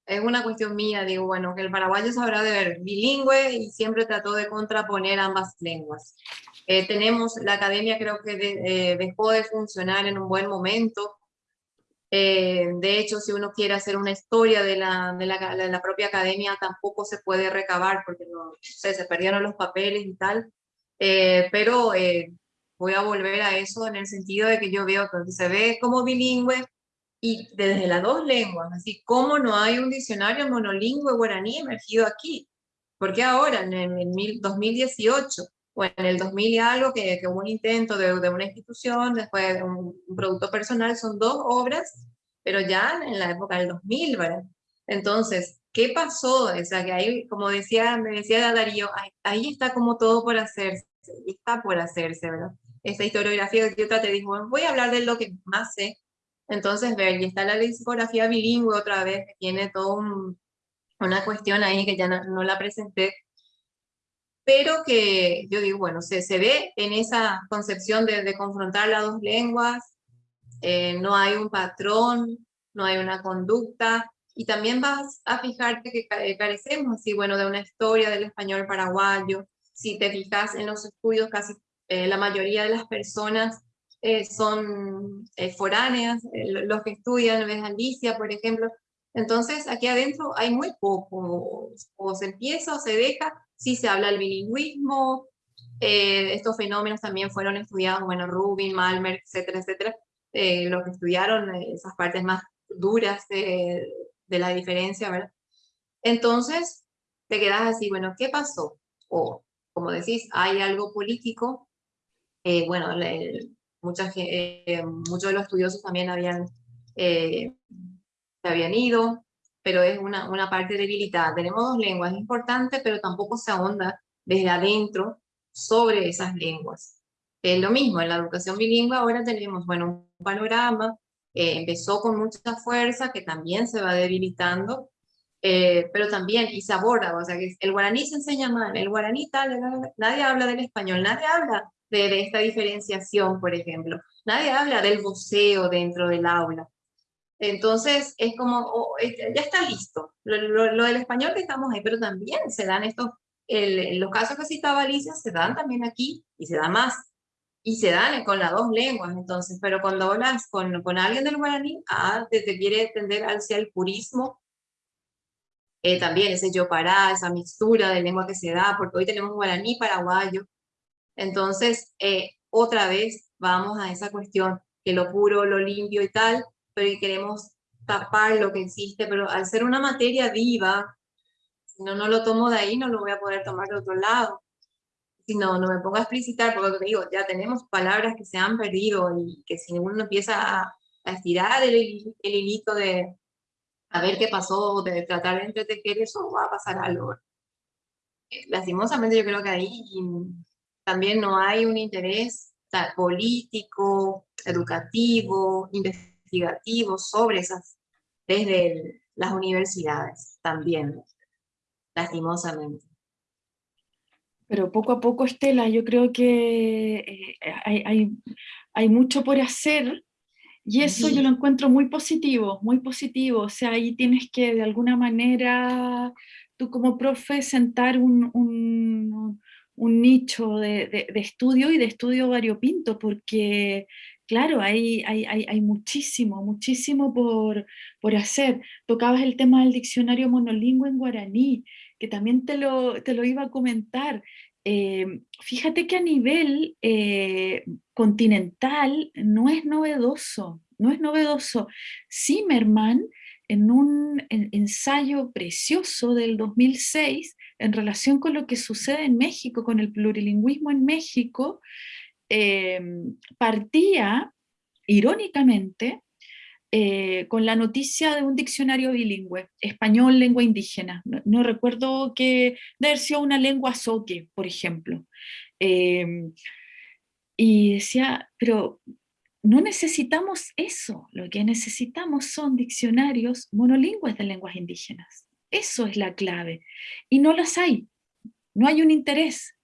es una cuestión mía, digo, bueno, que el paraguayo sabrá de ver bilingüe y siempre trató de contraponer ambas lenguas. Eh, tenemos, la academia creo que eh, dejó de funcionar en un buen momento. Eh, de hecho, si uno quiere hacer una historia de la, de la, de la propia academia, tampoco se puede recabar porque se perdieron los papeles y tal. pero voy a volver a eso en el sentido de que yo veo que se ve como bilingüe, y desde las dos lenguas, así como no hay un diccionario monolingüe guaraní emergido aquí, porque ahora en el 2018 o en el 2000 y algo que, que hubo un intento de, de, una institución, después de un, producto personal, son dos obras, pero ya en la época del 2000, ¿verdad? Entonces, ¿qué pasó? O sea, que ahí, como decía, me decía Darío, ahí, ahí está como todo por hacerse, está por hacerse, ¿verdad? Esta historiografía que yo traté, dijo, voy a hablar de lo que más sé, entonces, ver, y está la discografía bilingüe otra vez, que tiene toda una cuestión ahí que ya no, la presenté, pero que yo digo, bueno, se, se ve en esa concepción de, de confrontar las dos lenguas, eh, no hay un patrón, no hay una conducta, y también vas a fijarte que carecemos, así, bueno, de una historia del español paraguayo, si te fijas en los estudios, casi eh, la mayoría de las personas eh, son eh, foráneas, eh, los que estudian en Alicia, por ejemplo. Entonces, aquí adentro hay muy poco, o se empieza o se deja, si se habla el bilingüismo, estos fenómenos también fueron estudiados, bueno, Rubin, Malmer, etcétera, etcétera, los que estudiaron esas partes más duras de, la diferencia. Entonces, te quedas así, bueno, ¿qué pasó? O, como decís, hay algo político, bueno, el, eh, muchos de los estudiosos también habían, eh, habían ido, pero es una, una parte debilitada. Tenemos dos lenguas importantes, pero tampoco se ahonda desde adentro sobre esas lenguas. Es lo mismo, en la educación bilingüe ahora tenemos, bueno, un panorama, eh, empezó con mucha fuerza, que también se va debilitando, pero también, y se aborda, o sea, que el guaraní se enseña mal, el guaraní tal, nadie habla del español, nadie habla de, esta diferenciación, por ejemplo. Nadie habla del voceo dentro del aula. Entonces, es como, oh, ya está listo. Lo, del español que estamos ahí, pero también se dan estos, el, los casos que citaba Alicia, se dan también aquí y se da más. y se dan con las dos lenguas, entonces, pero cuando hablas con, con alguien del guaraní, ah, te, quiere tender hacia el purismo, eh, también ese yo esa mixtura de lengua que se da, porque hoy tenemos guaraní paraguayo, entonces, eh, otra vez vamos a esa cuestión, que lo puro, lo limpio y tal, pero queremos tapar lo que existe, pero al ser una materia viva, si no, no lo tomo de ahí, no lo voy a poder tomar de otro lado si no, no me pongo a explicitar, porque digo, ya tenemos palabras que se han perdido y que si uno empieza a, estirar el, el, hilito de a ver qué pasó, de tratar de entretejer eso, va a pasar algo. Lastimosamente yo creo que ahí también no hay un interés político, educativo, investigativo sobre esas, desde las universidades también, lastimosamente. Pero poco a poco, Estela, yo creo que eh, hay, hay, hay, mucho por hacer y eso yo lo encuentro muy positivo, muy positivo. O sea, ahí tienes que de alguna manera, tú como profe, sentar un, un, un nicho de, de, estudio y de estudio variopinto, porque claro, hay, hay, hay, hay muchísimo, muchísimo por, por hacer. Tocabas el tema del diccionario monolingüe en guaraní que también te lo, te lo iba a comentar. Eh, fíjate que a nivel eh, continental no es novedoso, no es novedoso. Zimmerman, en un ensayo precioso del 2006, en relación con lo que sucede en México, con el plurilingüismo en México, eh, partía, irónicamente, eh, con la noticia de un diccionario bilingüe, español, lengua indígena. No, recuerdo que de una lengua soque, por ejemplo. Em, y decía, pero no necesitamos eso, lo que necesitamos son diccionarios monolingües de lenguas indígenas. Eso es la clave. Y no las hay, no hay un interés.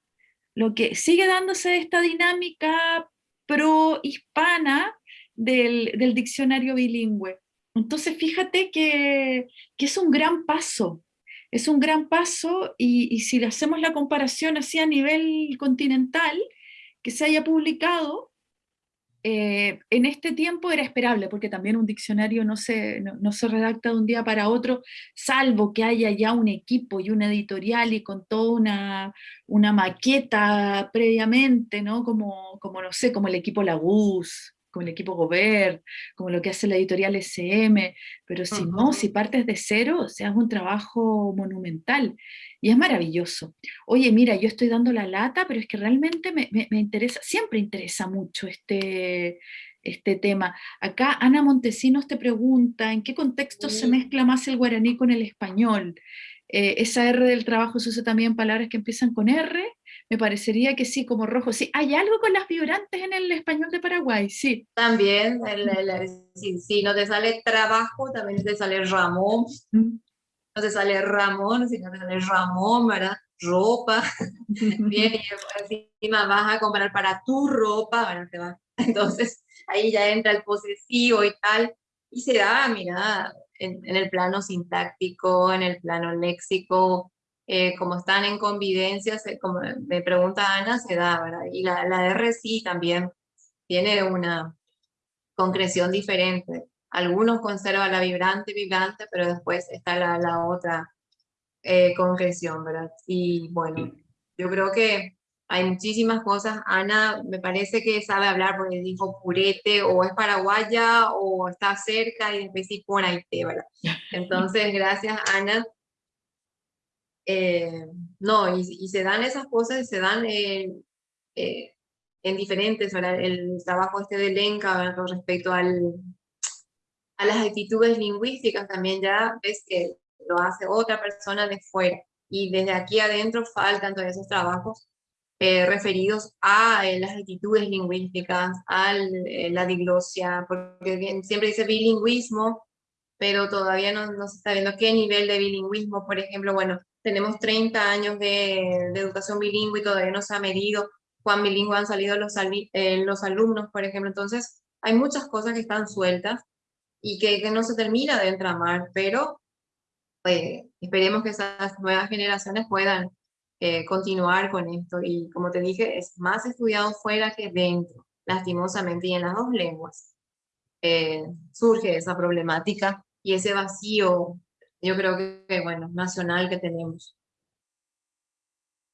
Lo que sigue dándose esta dinámica pro-hispana del, diccionario bilingüe. Entonces, fíjate que, es un gran paso, es un gran paso y, si le hacemos la comparación así a nivel continental, que se haya publicado, eh, en este tiempo era esperable, porque también un diccionario no se, no, se redacta de un día para otro, salvo que haya ya un equipo y una editorial y con toda una, una maqueta previamente, ¿no? Como, como, no sé, como el equipo Laguz, como el equipo Gobert, como lo que hace la editorial SM, pero si no, si partes de cero, o sea, es un trabajo monumental y es maravilloso. Oye, mira, yo estoy dando la lata, pero es que realmente me, me, interesa, siempre interesa mucho este, este tema. Acá Ana Montesinos te pregunta, ¿en qué contexto se mezcla más el guaraní con el español? Eh, esa R del trabajo se usa también palabras que empiezan con R, me parecería que sí, como rojo. Sí, hay algo con las vibrantes en el español de Paraguay, sí. También, si, no te sale trabajo, también te sale Ramón. No te sale Ramón, si no te sale Ramón, ¿verdad? Ropa. <laughs> Bien, y encima vas a comprar para tu ropa, ¿verdad? Entonces, ahí ya entra el posesivo y tal. Y se da, mira, en, en el plano sintáctico, en el plano léxico, eh, como están en convivencia, como me pregunta Ana, se da, ¿verdad? Y la, la R sí también tiene una concreción diferente. Algunos conservan la vibrante, vibrante, pero después está la, la otra eh, concreción, ¿verdad? Y bueno, yo creo que hay muchísimas cosas. Ana me parece que sabe hablar porque dijo purete, o es paraguaya, o está cerca, y después sí pone ¿verdad? <laughs> Entonces, gracias Ana eh, no, y, se dan esas cosas se dan eh, en diferentes, el trabajo este de Lenca con respecto al, a las actitudes lingüísticas también ya ves que lo hace otra persona de fuera. Y desde aquí adentro faltan todos esos trabajos eh, referidos a las actitudes lingüísticas, a la diglosia, porque siempre dice bilingüismo, pero todavía no, no, se está viendo qué nivel de bilingüismo, por ejemplo, bueno, tenemos 30 años de, educación bilingüe y todavía no se ha medido cuán bilingüe han salido los, eh, los alumnos, por ejemplo. Entonces, hay muchas cosas que están sueltas y que, no se termina de entramar, pero pues, esperemos que esas nuevas generaciones puedan eh, continuar con esto. Y como te dije, es más estudiado fuera que dentro, lastimosamente, y en las dos lenguas eh, surge esa problemática y ese vacío, yo creo que, bueno, nacional que tenemos.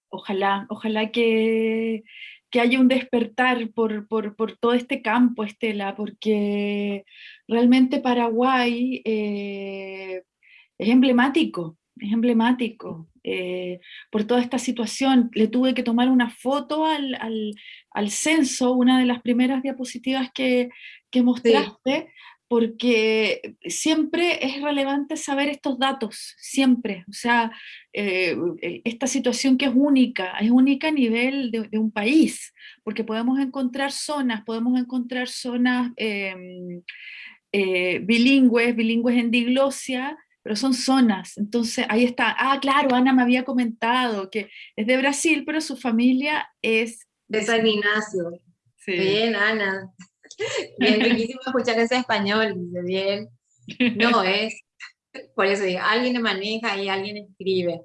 Ojalá, ojalá que, que haya un despertar por, por, por, todo este campo, Estela, porque realmente Paraguay eh, es emblemático, es emblemático eh, por toda esta situación. Le tuve que tomar una foto al, al, al censo, una de las primeras diapositivas que, que mostraste, porque siempre es relevante saber estos datos, siempre. O sea, eh, esta situación que es única, es única a nivel de, un país, porque podemos encontrar zonas, podemos encontrar zonas em, eh, bilingües, bilingües en diglosia, pero son zonas, entonces ahí está, ah, claro, Ana me había comentado que es de Brasil, pero su familia es... De San Ignacio. Sí. Bien, Ana. Bien, <laughs> riquísimo escuchar ese español, dice bien. No, es, por eso digo, alguien maneja y alguien escribe.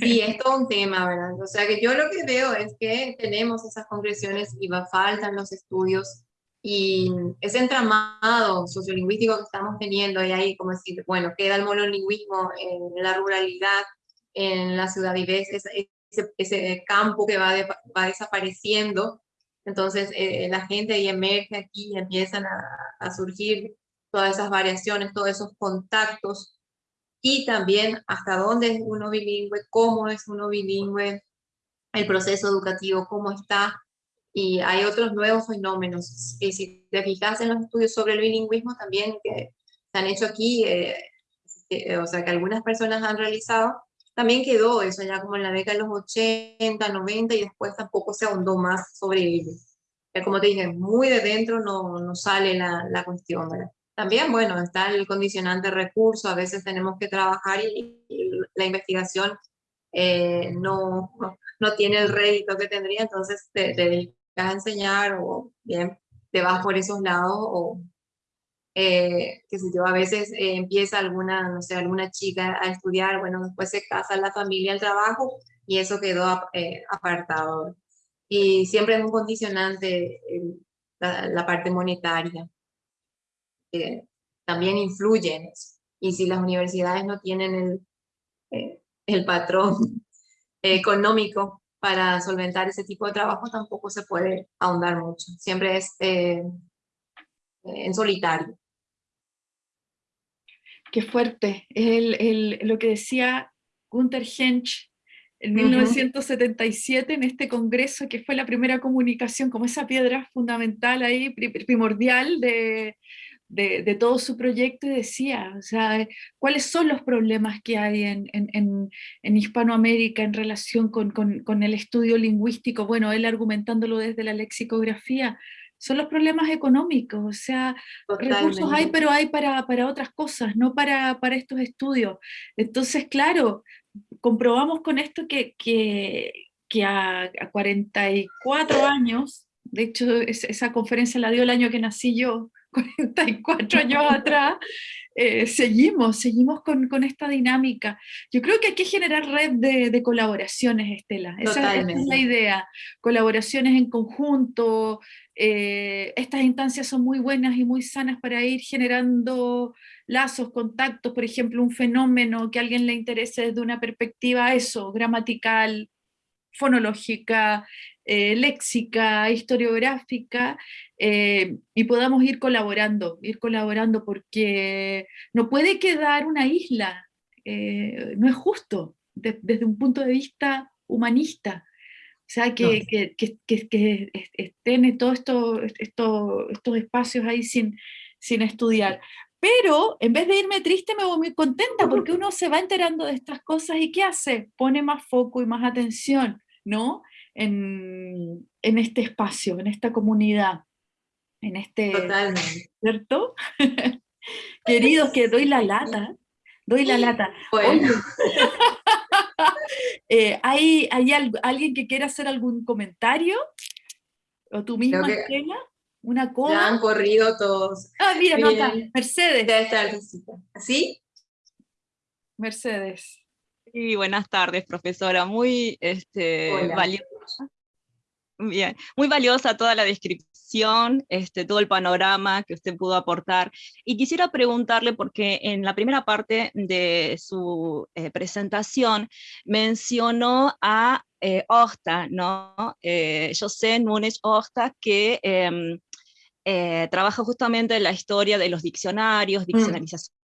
Sí, <laughs> es todo un tema, ¿verdad? O sea que yo lo que veo es que tenemos esas concreciones y va, faltan los estudios y ese entramado sociolingüístico que estamos teniendo, y ahí como decir, bueno, queda el monolingüismo en la ruralidad, en la ciudad y ves ese, ese, campo que va, va desapareciendo, entonces eh, la gente ahí emerge aquí y empiezan a, a surgir todas esas variaciones, todos esos contactos, y también hasta dónde es uno bilingüe, cómo es uno bilingüe, el proceso educativo, cómo está, y hay otros nuevos fenómenos. Y si te fijas en los estudios sobre el bilingüismo también que se han hecho aquí, eh, o sea, que algunas personas han realizado, también quedó eso ya como en la década de los 80, 90 y después tampoco se ahondó más sobre ello. Como te dije, muy de dentro no, no sale la, la cuestión, ¿verdad? También, bueno, está el condicionante recurso, a veces tenemos que trabajar y, la investigación eh, no, no, tiene el rédito que tendría, entonces te, te a enseñar o bien te vas por esos lados o eh, que si yo a veces eh, empieza alguna, no sé, alguna chica a estudiar, bueno, después se casa la familia, el trabajo y eso quedó eh, apartado. Y siempre es un condicionante la, la, parte monetaria. también influye en eso. Y si las universidades no tienen el, el patrón <laughs> económico para solventar ese tipo de trabajo tampoco se puede ahondar mucho. Siempre es eh, en solitario. Qué fuerte. Es el, el, lo que decía Gunther Hensch en 1977 en este congreso, que fue la primera comunicación, como esa piedra fundamental ahí, primordial de, de, todo su proyecto y decía, o sea, cuáles son los problemas que hay en, en, en Hispanoamérica en relación con, con, con, el estudio lingüístico, bueno, él argumentándolo desde la lexicografía, son los problemas económicos, o sea, recursos hay, pero hay para, para otras cosas, no para, para, estos estudios. Entonces, claro, comprobamos con esto que, que, que a, a 44 años, de hecho esa conferencia la dio el año que nací yo, 44 años atrás, eh, seguimos, seguimos con, con, esta dinámica. Yo creo que hay que generar red de, de colaboraciones, Estela. Esa, esa, es la idea. Colaboraciones en conjunto. Eh, estas instancias son muy buenas y muy sanas para ir generando lazos, contactos, por ejemplo, un fenómeno que a alguien le interese desde una perspectiva, eso, gramatical, fonológica, eh, léxica, historiográfica, eh, y podamos ir colaborando, ir colaborando, porque no puede quedar una isla, eh, no es justo, desde un punto de vista humanista. O sea, que, que, que, que estén todos esto, esto, estos espacios ahí sin, sin estudiar. Pero en vez de irme triste, me voy muy contenta porque <laughs> uno se va enterando de estas cosas y ¿qué hace? Pone más foco y más atención, ¿no? En, en este espacio, en esta comunidad en este... Totalmente. ¿Cierto? <laughs> Queridos, que doy la lata, doy la lata. Bueno. <laughs> eh, ¿Hay, hay alguien que quiera hacer algún comentario? ¿O tú misma, Estela? ¿Una cosa? Ya han corrido todos. Ah, mira, nota, Mercedes. Ya está ¿Sí? Mercedes. Sí, buenas tardes, profesora. Muy este, valiosa. Bien, muy valiosa toda la descripción, este, todo el panorama que usted pudo aportar. Y quisiera preguntarle, porque en la primera parte de su eh, presentación mencionó a eh, ¿no? Eh, José Núñez Horta, que em, eh, trabaja justamente en la historia de los diccionarios, mm. diccionarización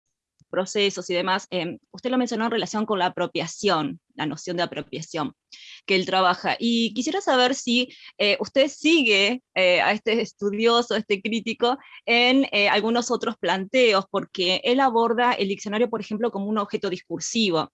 procesos y demás, em, usted lo mencionó en relación con la apropiación, la noción de apropiación que él trabaja. Y quisiera saber si eh, usted sigue eh, a este estudioso, este crítico, en eh, algunos otros planteos, porque él aborda el diccionario, por ejemplo, como un objeto discursivo,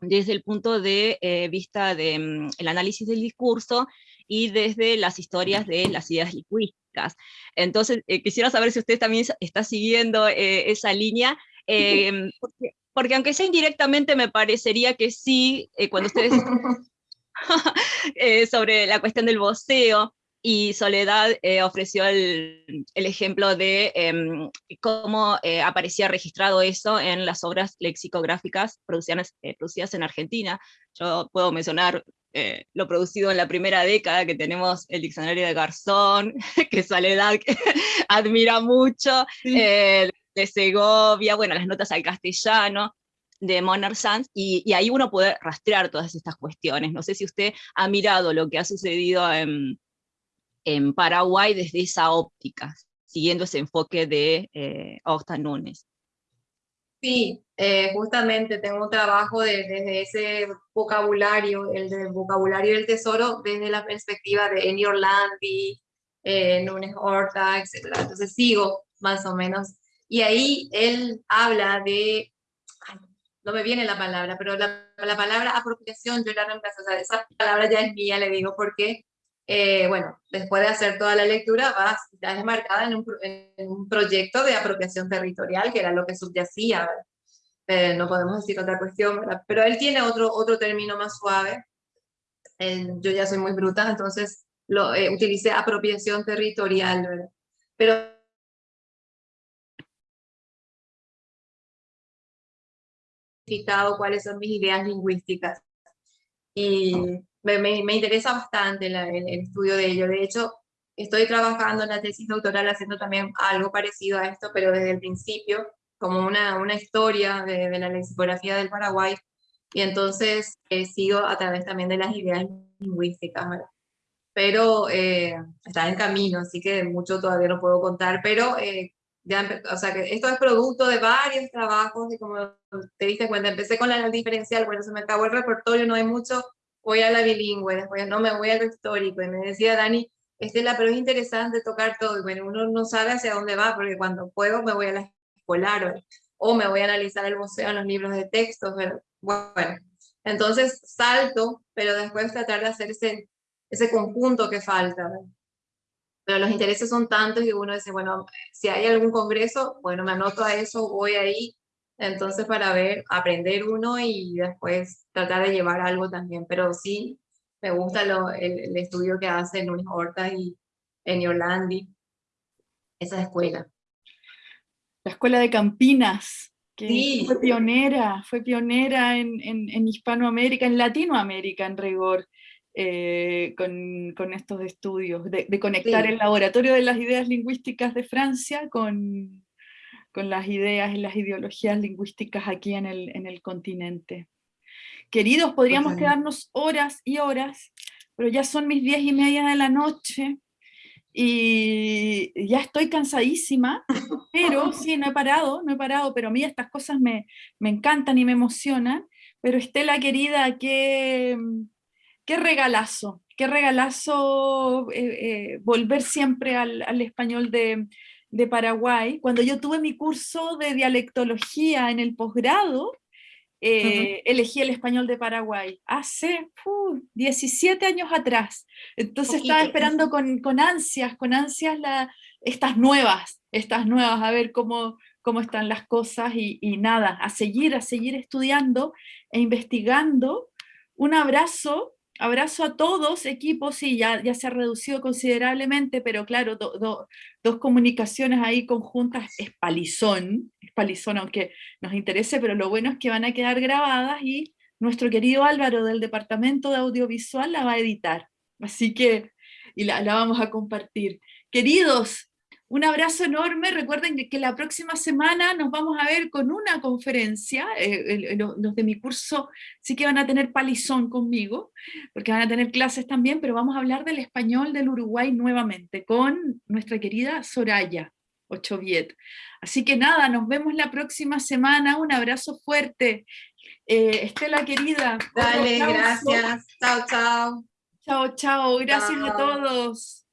desde el punto de vista del mm, análisis del discurso y desde las historias de las ideas lingüísticas. Entonces, quisiera saber si usted también está siguiendo esa línea Em, <laughs> porque, aunque sea indirectamente me parecería que sí, eh, cuando ustedes... <laughs> <laughs> eh, sobre la cuestión del voceo, y Soledad eh, ofreció el, el, ejemplo de em, cómo eh, aparecía registrado eso en las obras lexicográficas producidas, producidas en Argentina. Yo puedo mencionar lo producido en la primera década, que tenemos el diccionario de Garzón, que Soledad admira mucho, de Segovia, bueno, las notas al castellano, de Monner Sanz, y, ahí uno puede rastrear todas estas cuestiones. No sé si usted ha mirado lo que ha sucedido en, Paraguay desde esa óptica, siguiendo ese enfoque de eh, Núñez. Sí, eh, justamente tengo un trabajo desde ese vocabulario, el del vocabulario del tesoro, desde la perspectiva de Eni Orlandi, eh, Núñez Horta, etc. Entonces sigo más o menos y ahí él habla de, no me viene la palabra, pero la, la palabra apropiación yo la reemplazo, o sea, esa palabra ya es mía, le digo, porque, eh, bueno, después de hacer toda la lectura, va, ya es marcada en un, en un, proyecto de apropiación territorial, que era lo que subyacía, eh, no podemos decir otra cuestión, ¿verdad? pero él tiene otro, otro término más suave, yo ya soy muy bruta, entonces lo, eh, utilicé apropiación territorial, ¿verdad? pero cuáles son mis ideas lingüísticas. Y me, me, interesa bastante el, estudio de ello. De hecho, estoy trabajando en la tesis doctoral haciendo también algo parecido a esto, pero desde el principio, como una, una historia de, de la lexicografía del Paraguay, y entonces eh, sigo a través también de las ideas lingüísticas, Pero eh, está en camino, así que mucho todavía no puedo contar, pero eh, o sea, que esto es producto de varios trabajos y como te diste cuenta, empecé con la diferencial, bueno, se me acabó el repertorio, no hay mucho, voy a la bilingüe, después no me voy a lo histórico, y me decía Dani, Estela, pero es interesante tocar todo, y bueno, uno no sabe hacia dónde va, porque cuando puedo me voy a la escolar, o, me voy a analizar el museo en los libros de textos, bueno, entonces salto, pero después tratar de hacer ese, ese conjunto que falta, ¿verdad? Pero los intereses son tantos y uno dice, bueno, si hay algún congreso, bueno, me anoto a eso, voy ahí, entonces para ver, aprender uno y después tratar de llevar algo también, pero sí, me gusta lo, el, estudio que hace Luis Horta y en Yolandi, esa escuela. La escuela de Campinas, que fue pionera, fue pionera en, en, en Hispanoamérica, en Latinoamérica en rigor. Eh, con, estos estudios, de, conectar el laboratorio de las ideas lingüísticas de Francia con, con las ideas y las ideologías lingüísticas aquí en el, en el continente. Queridos, podríamos quedarnos horas y horas, pero ya son mis diez y media de la noche, y ya estoy cansadísima, <laughs> pero sí, no he parado, no he parado, pero a mí estas cosas me, me encantan y me emocionan, pero Estela querida, que qué regalazo, qué regalazo eh, eh, volver siempre al, español de, Paraguay. Cuando yo tuve mi curso de dialectología en el posgrado, eh, elegí el español de Paraguay, hace 17 años atrás. Entonces estaba esperando con, ansias, con ansias estas nuevas, estas nuevas, a ver cómo, cómo están las cosas y, y nada, a seguir, a seguir estudiando e investigando. Un abrazo abrazo a todos, equipos, sí, ya, ya se ha reducido considerablemente, pero claro, dos comunicaciones ahí conjuntas es palizón, es palizón aunque nos interese, pero lo bueno es que van a quedar grabadas y nuestro querido Álvaro del Departamento de Audiovisual la va a editar. Así que, y la, la vamos a compartir. Queridos, un abrazo enorme, recuerden que, la próxima semana nos vamos a ver con una conferencia, eh, los de mi curso sí que van a tener palizón conmigo, porque van a tener clases también, pero vamos a hablar del español del Uruguay nuevamente, con nuestra querida Soraya Ochoviet. Así que nada, nos vemos la próxima semana, un abrazo fuerte. Eh, Estela querida. Dale, gracias. Chao, chao. Chao, chao. Gracias a todos.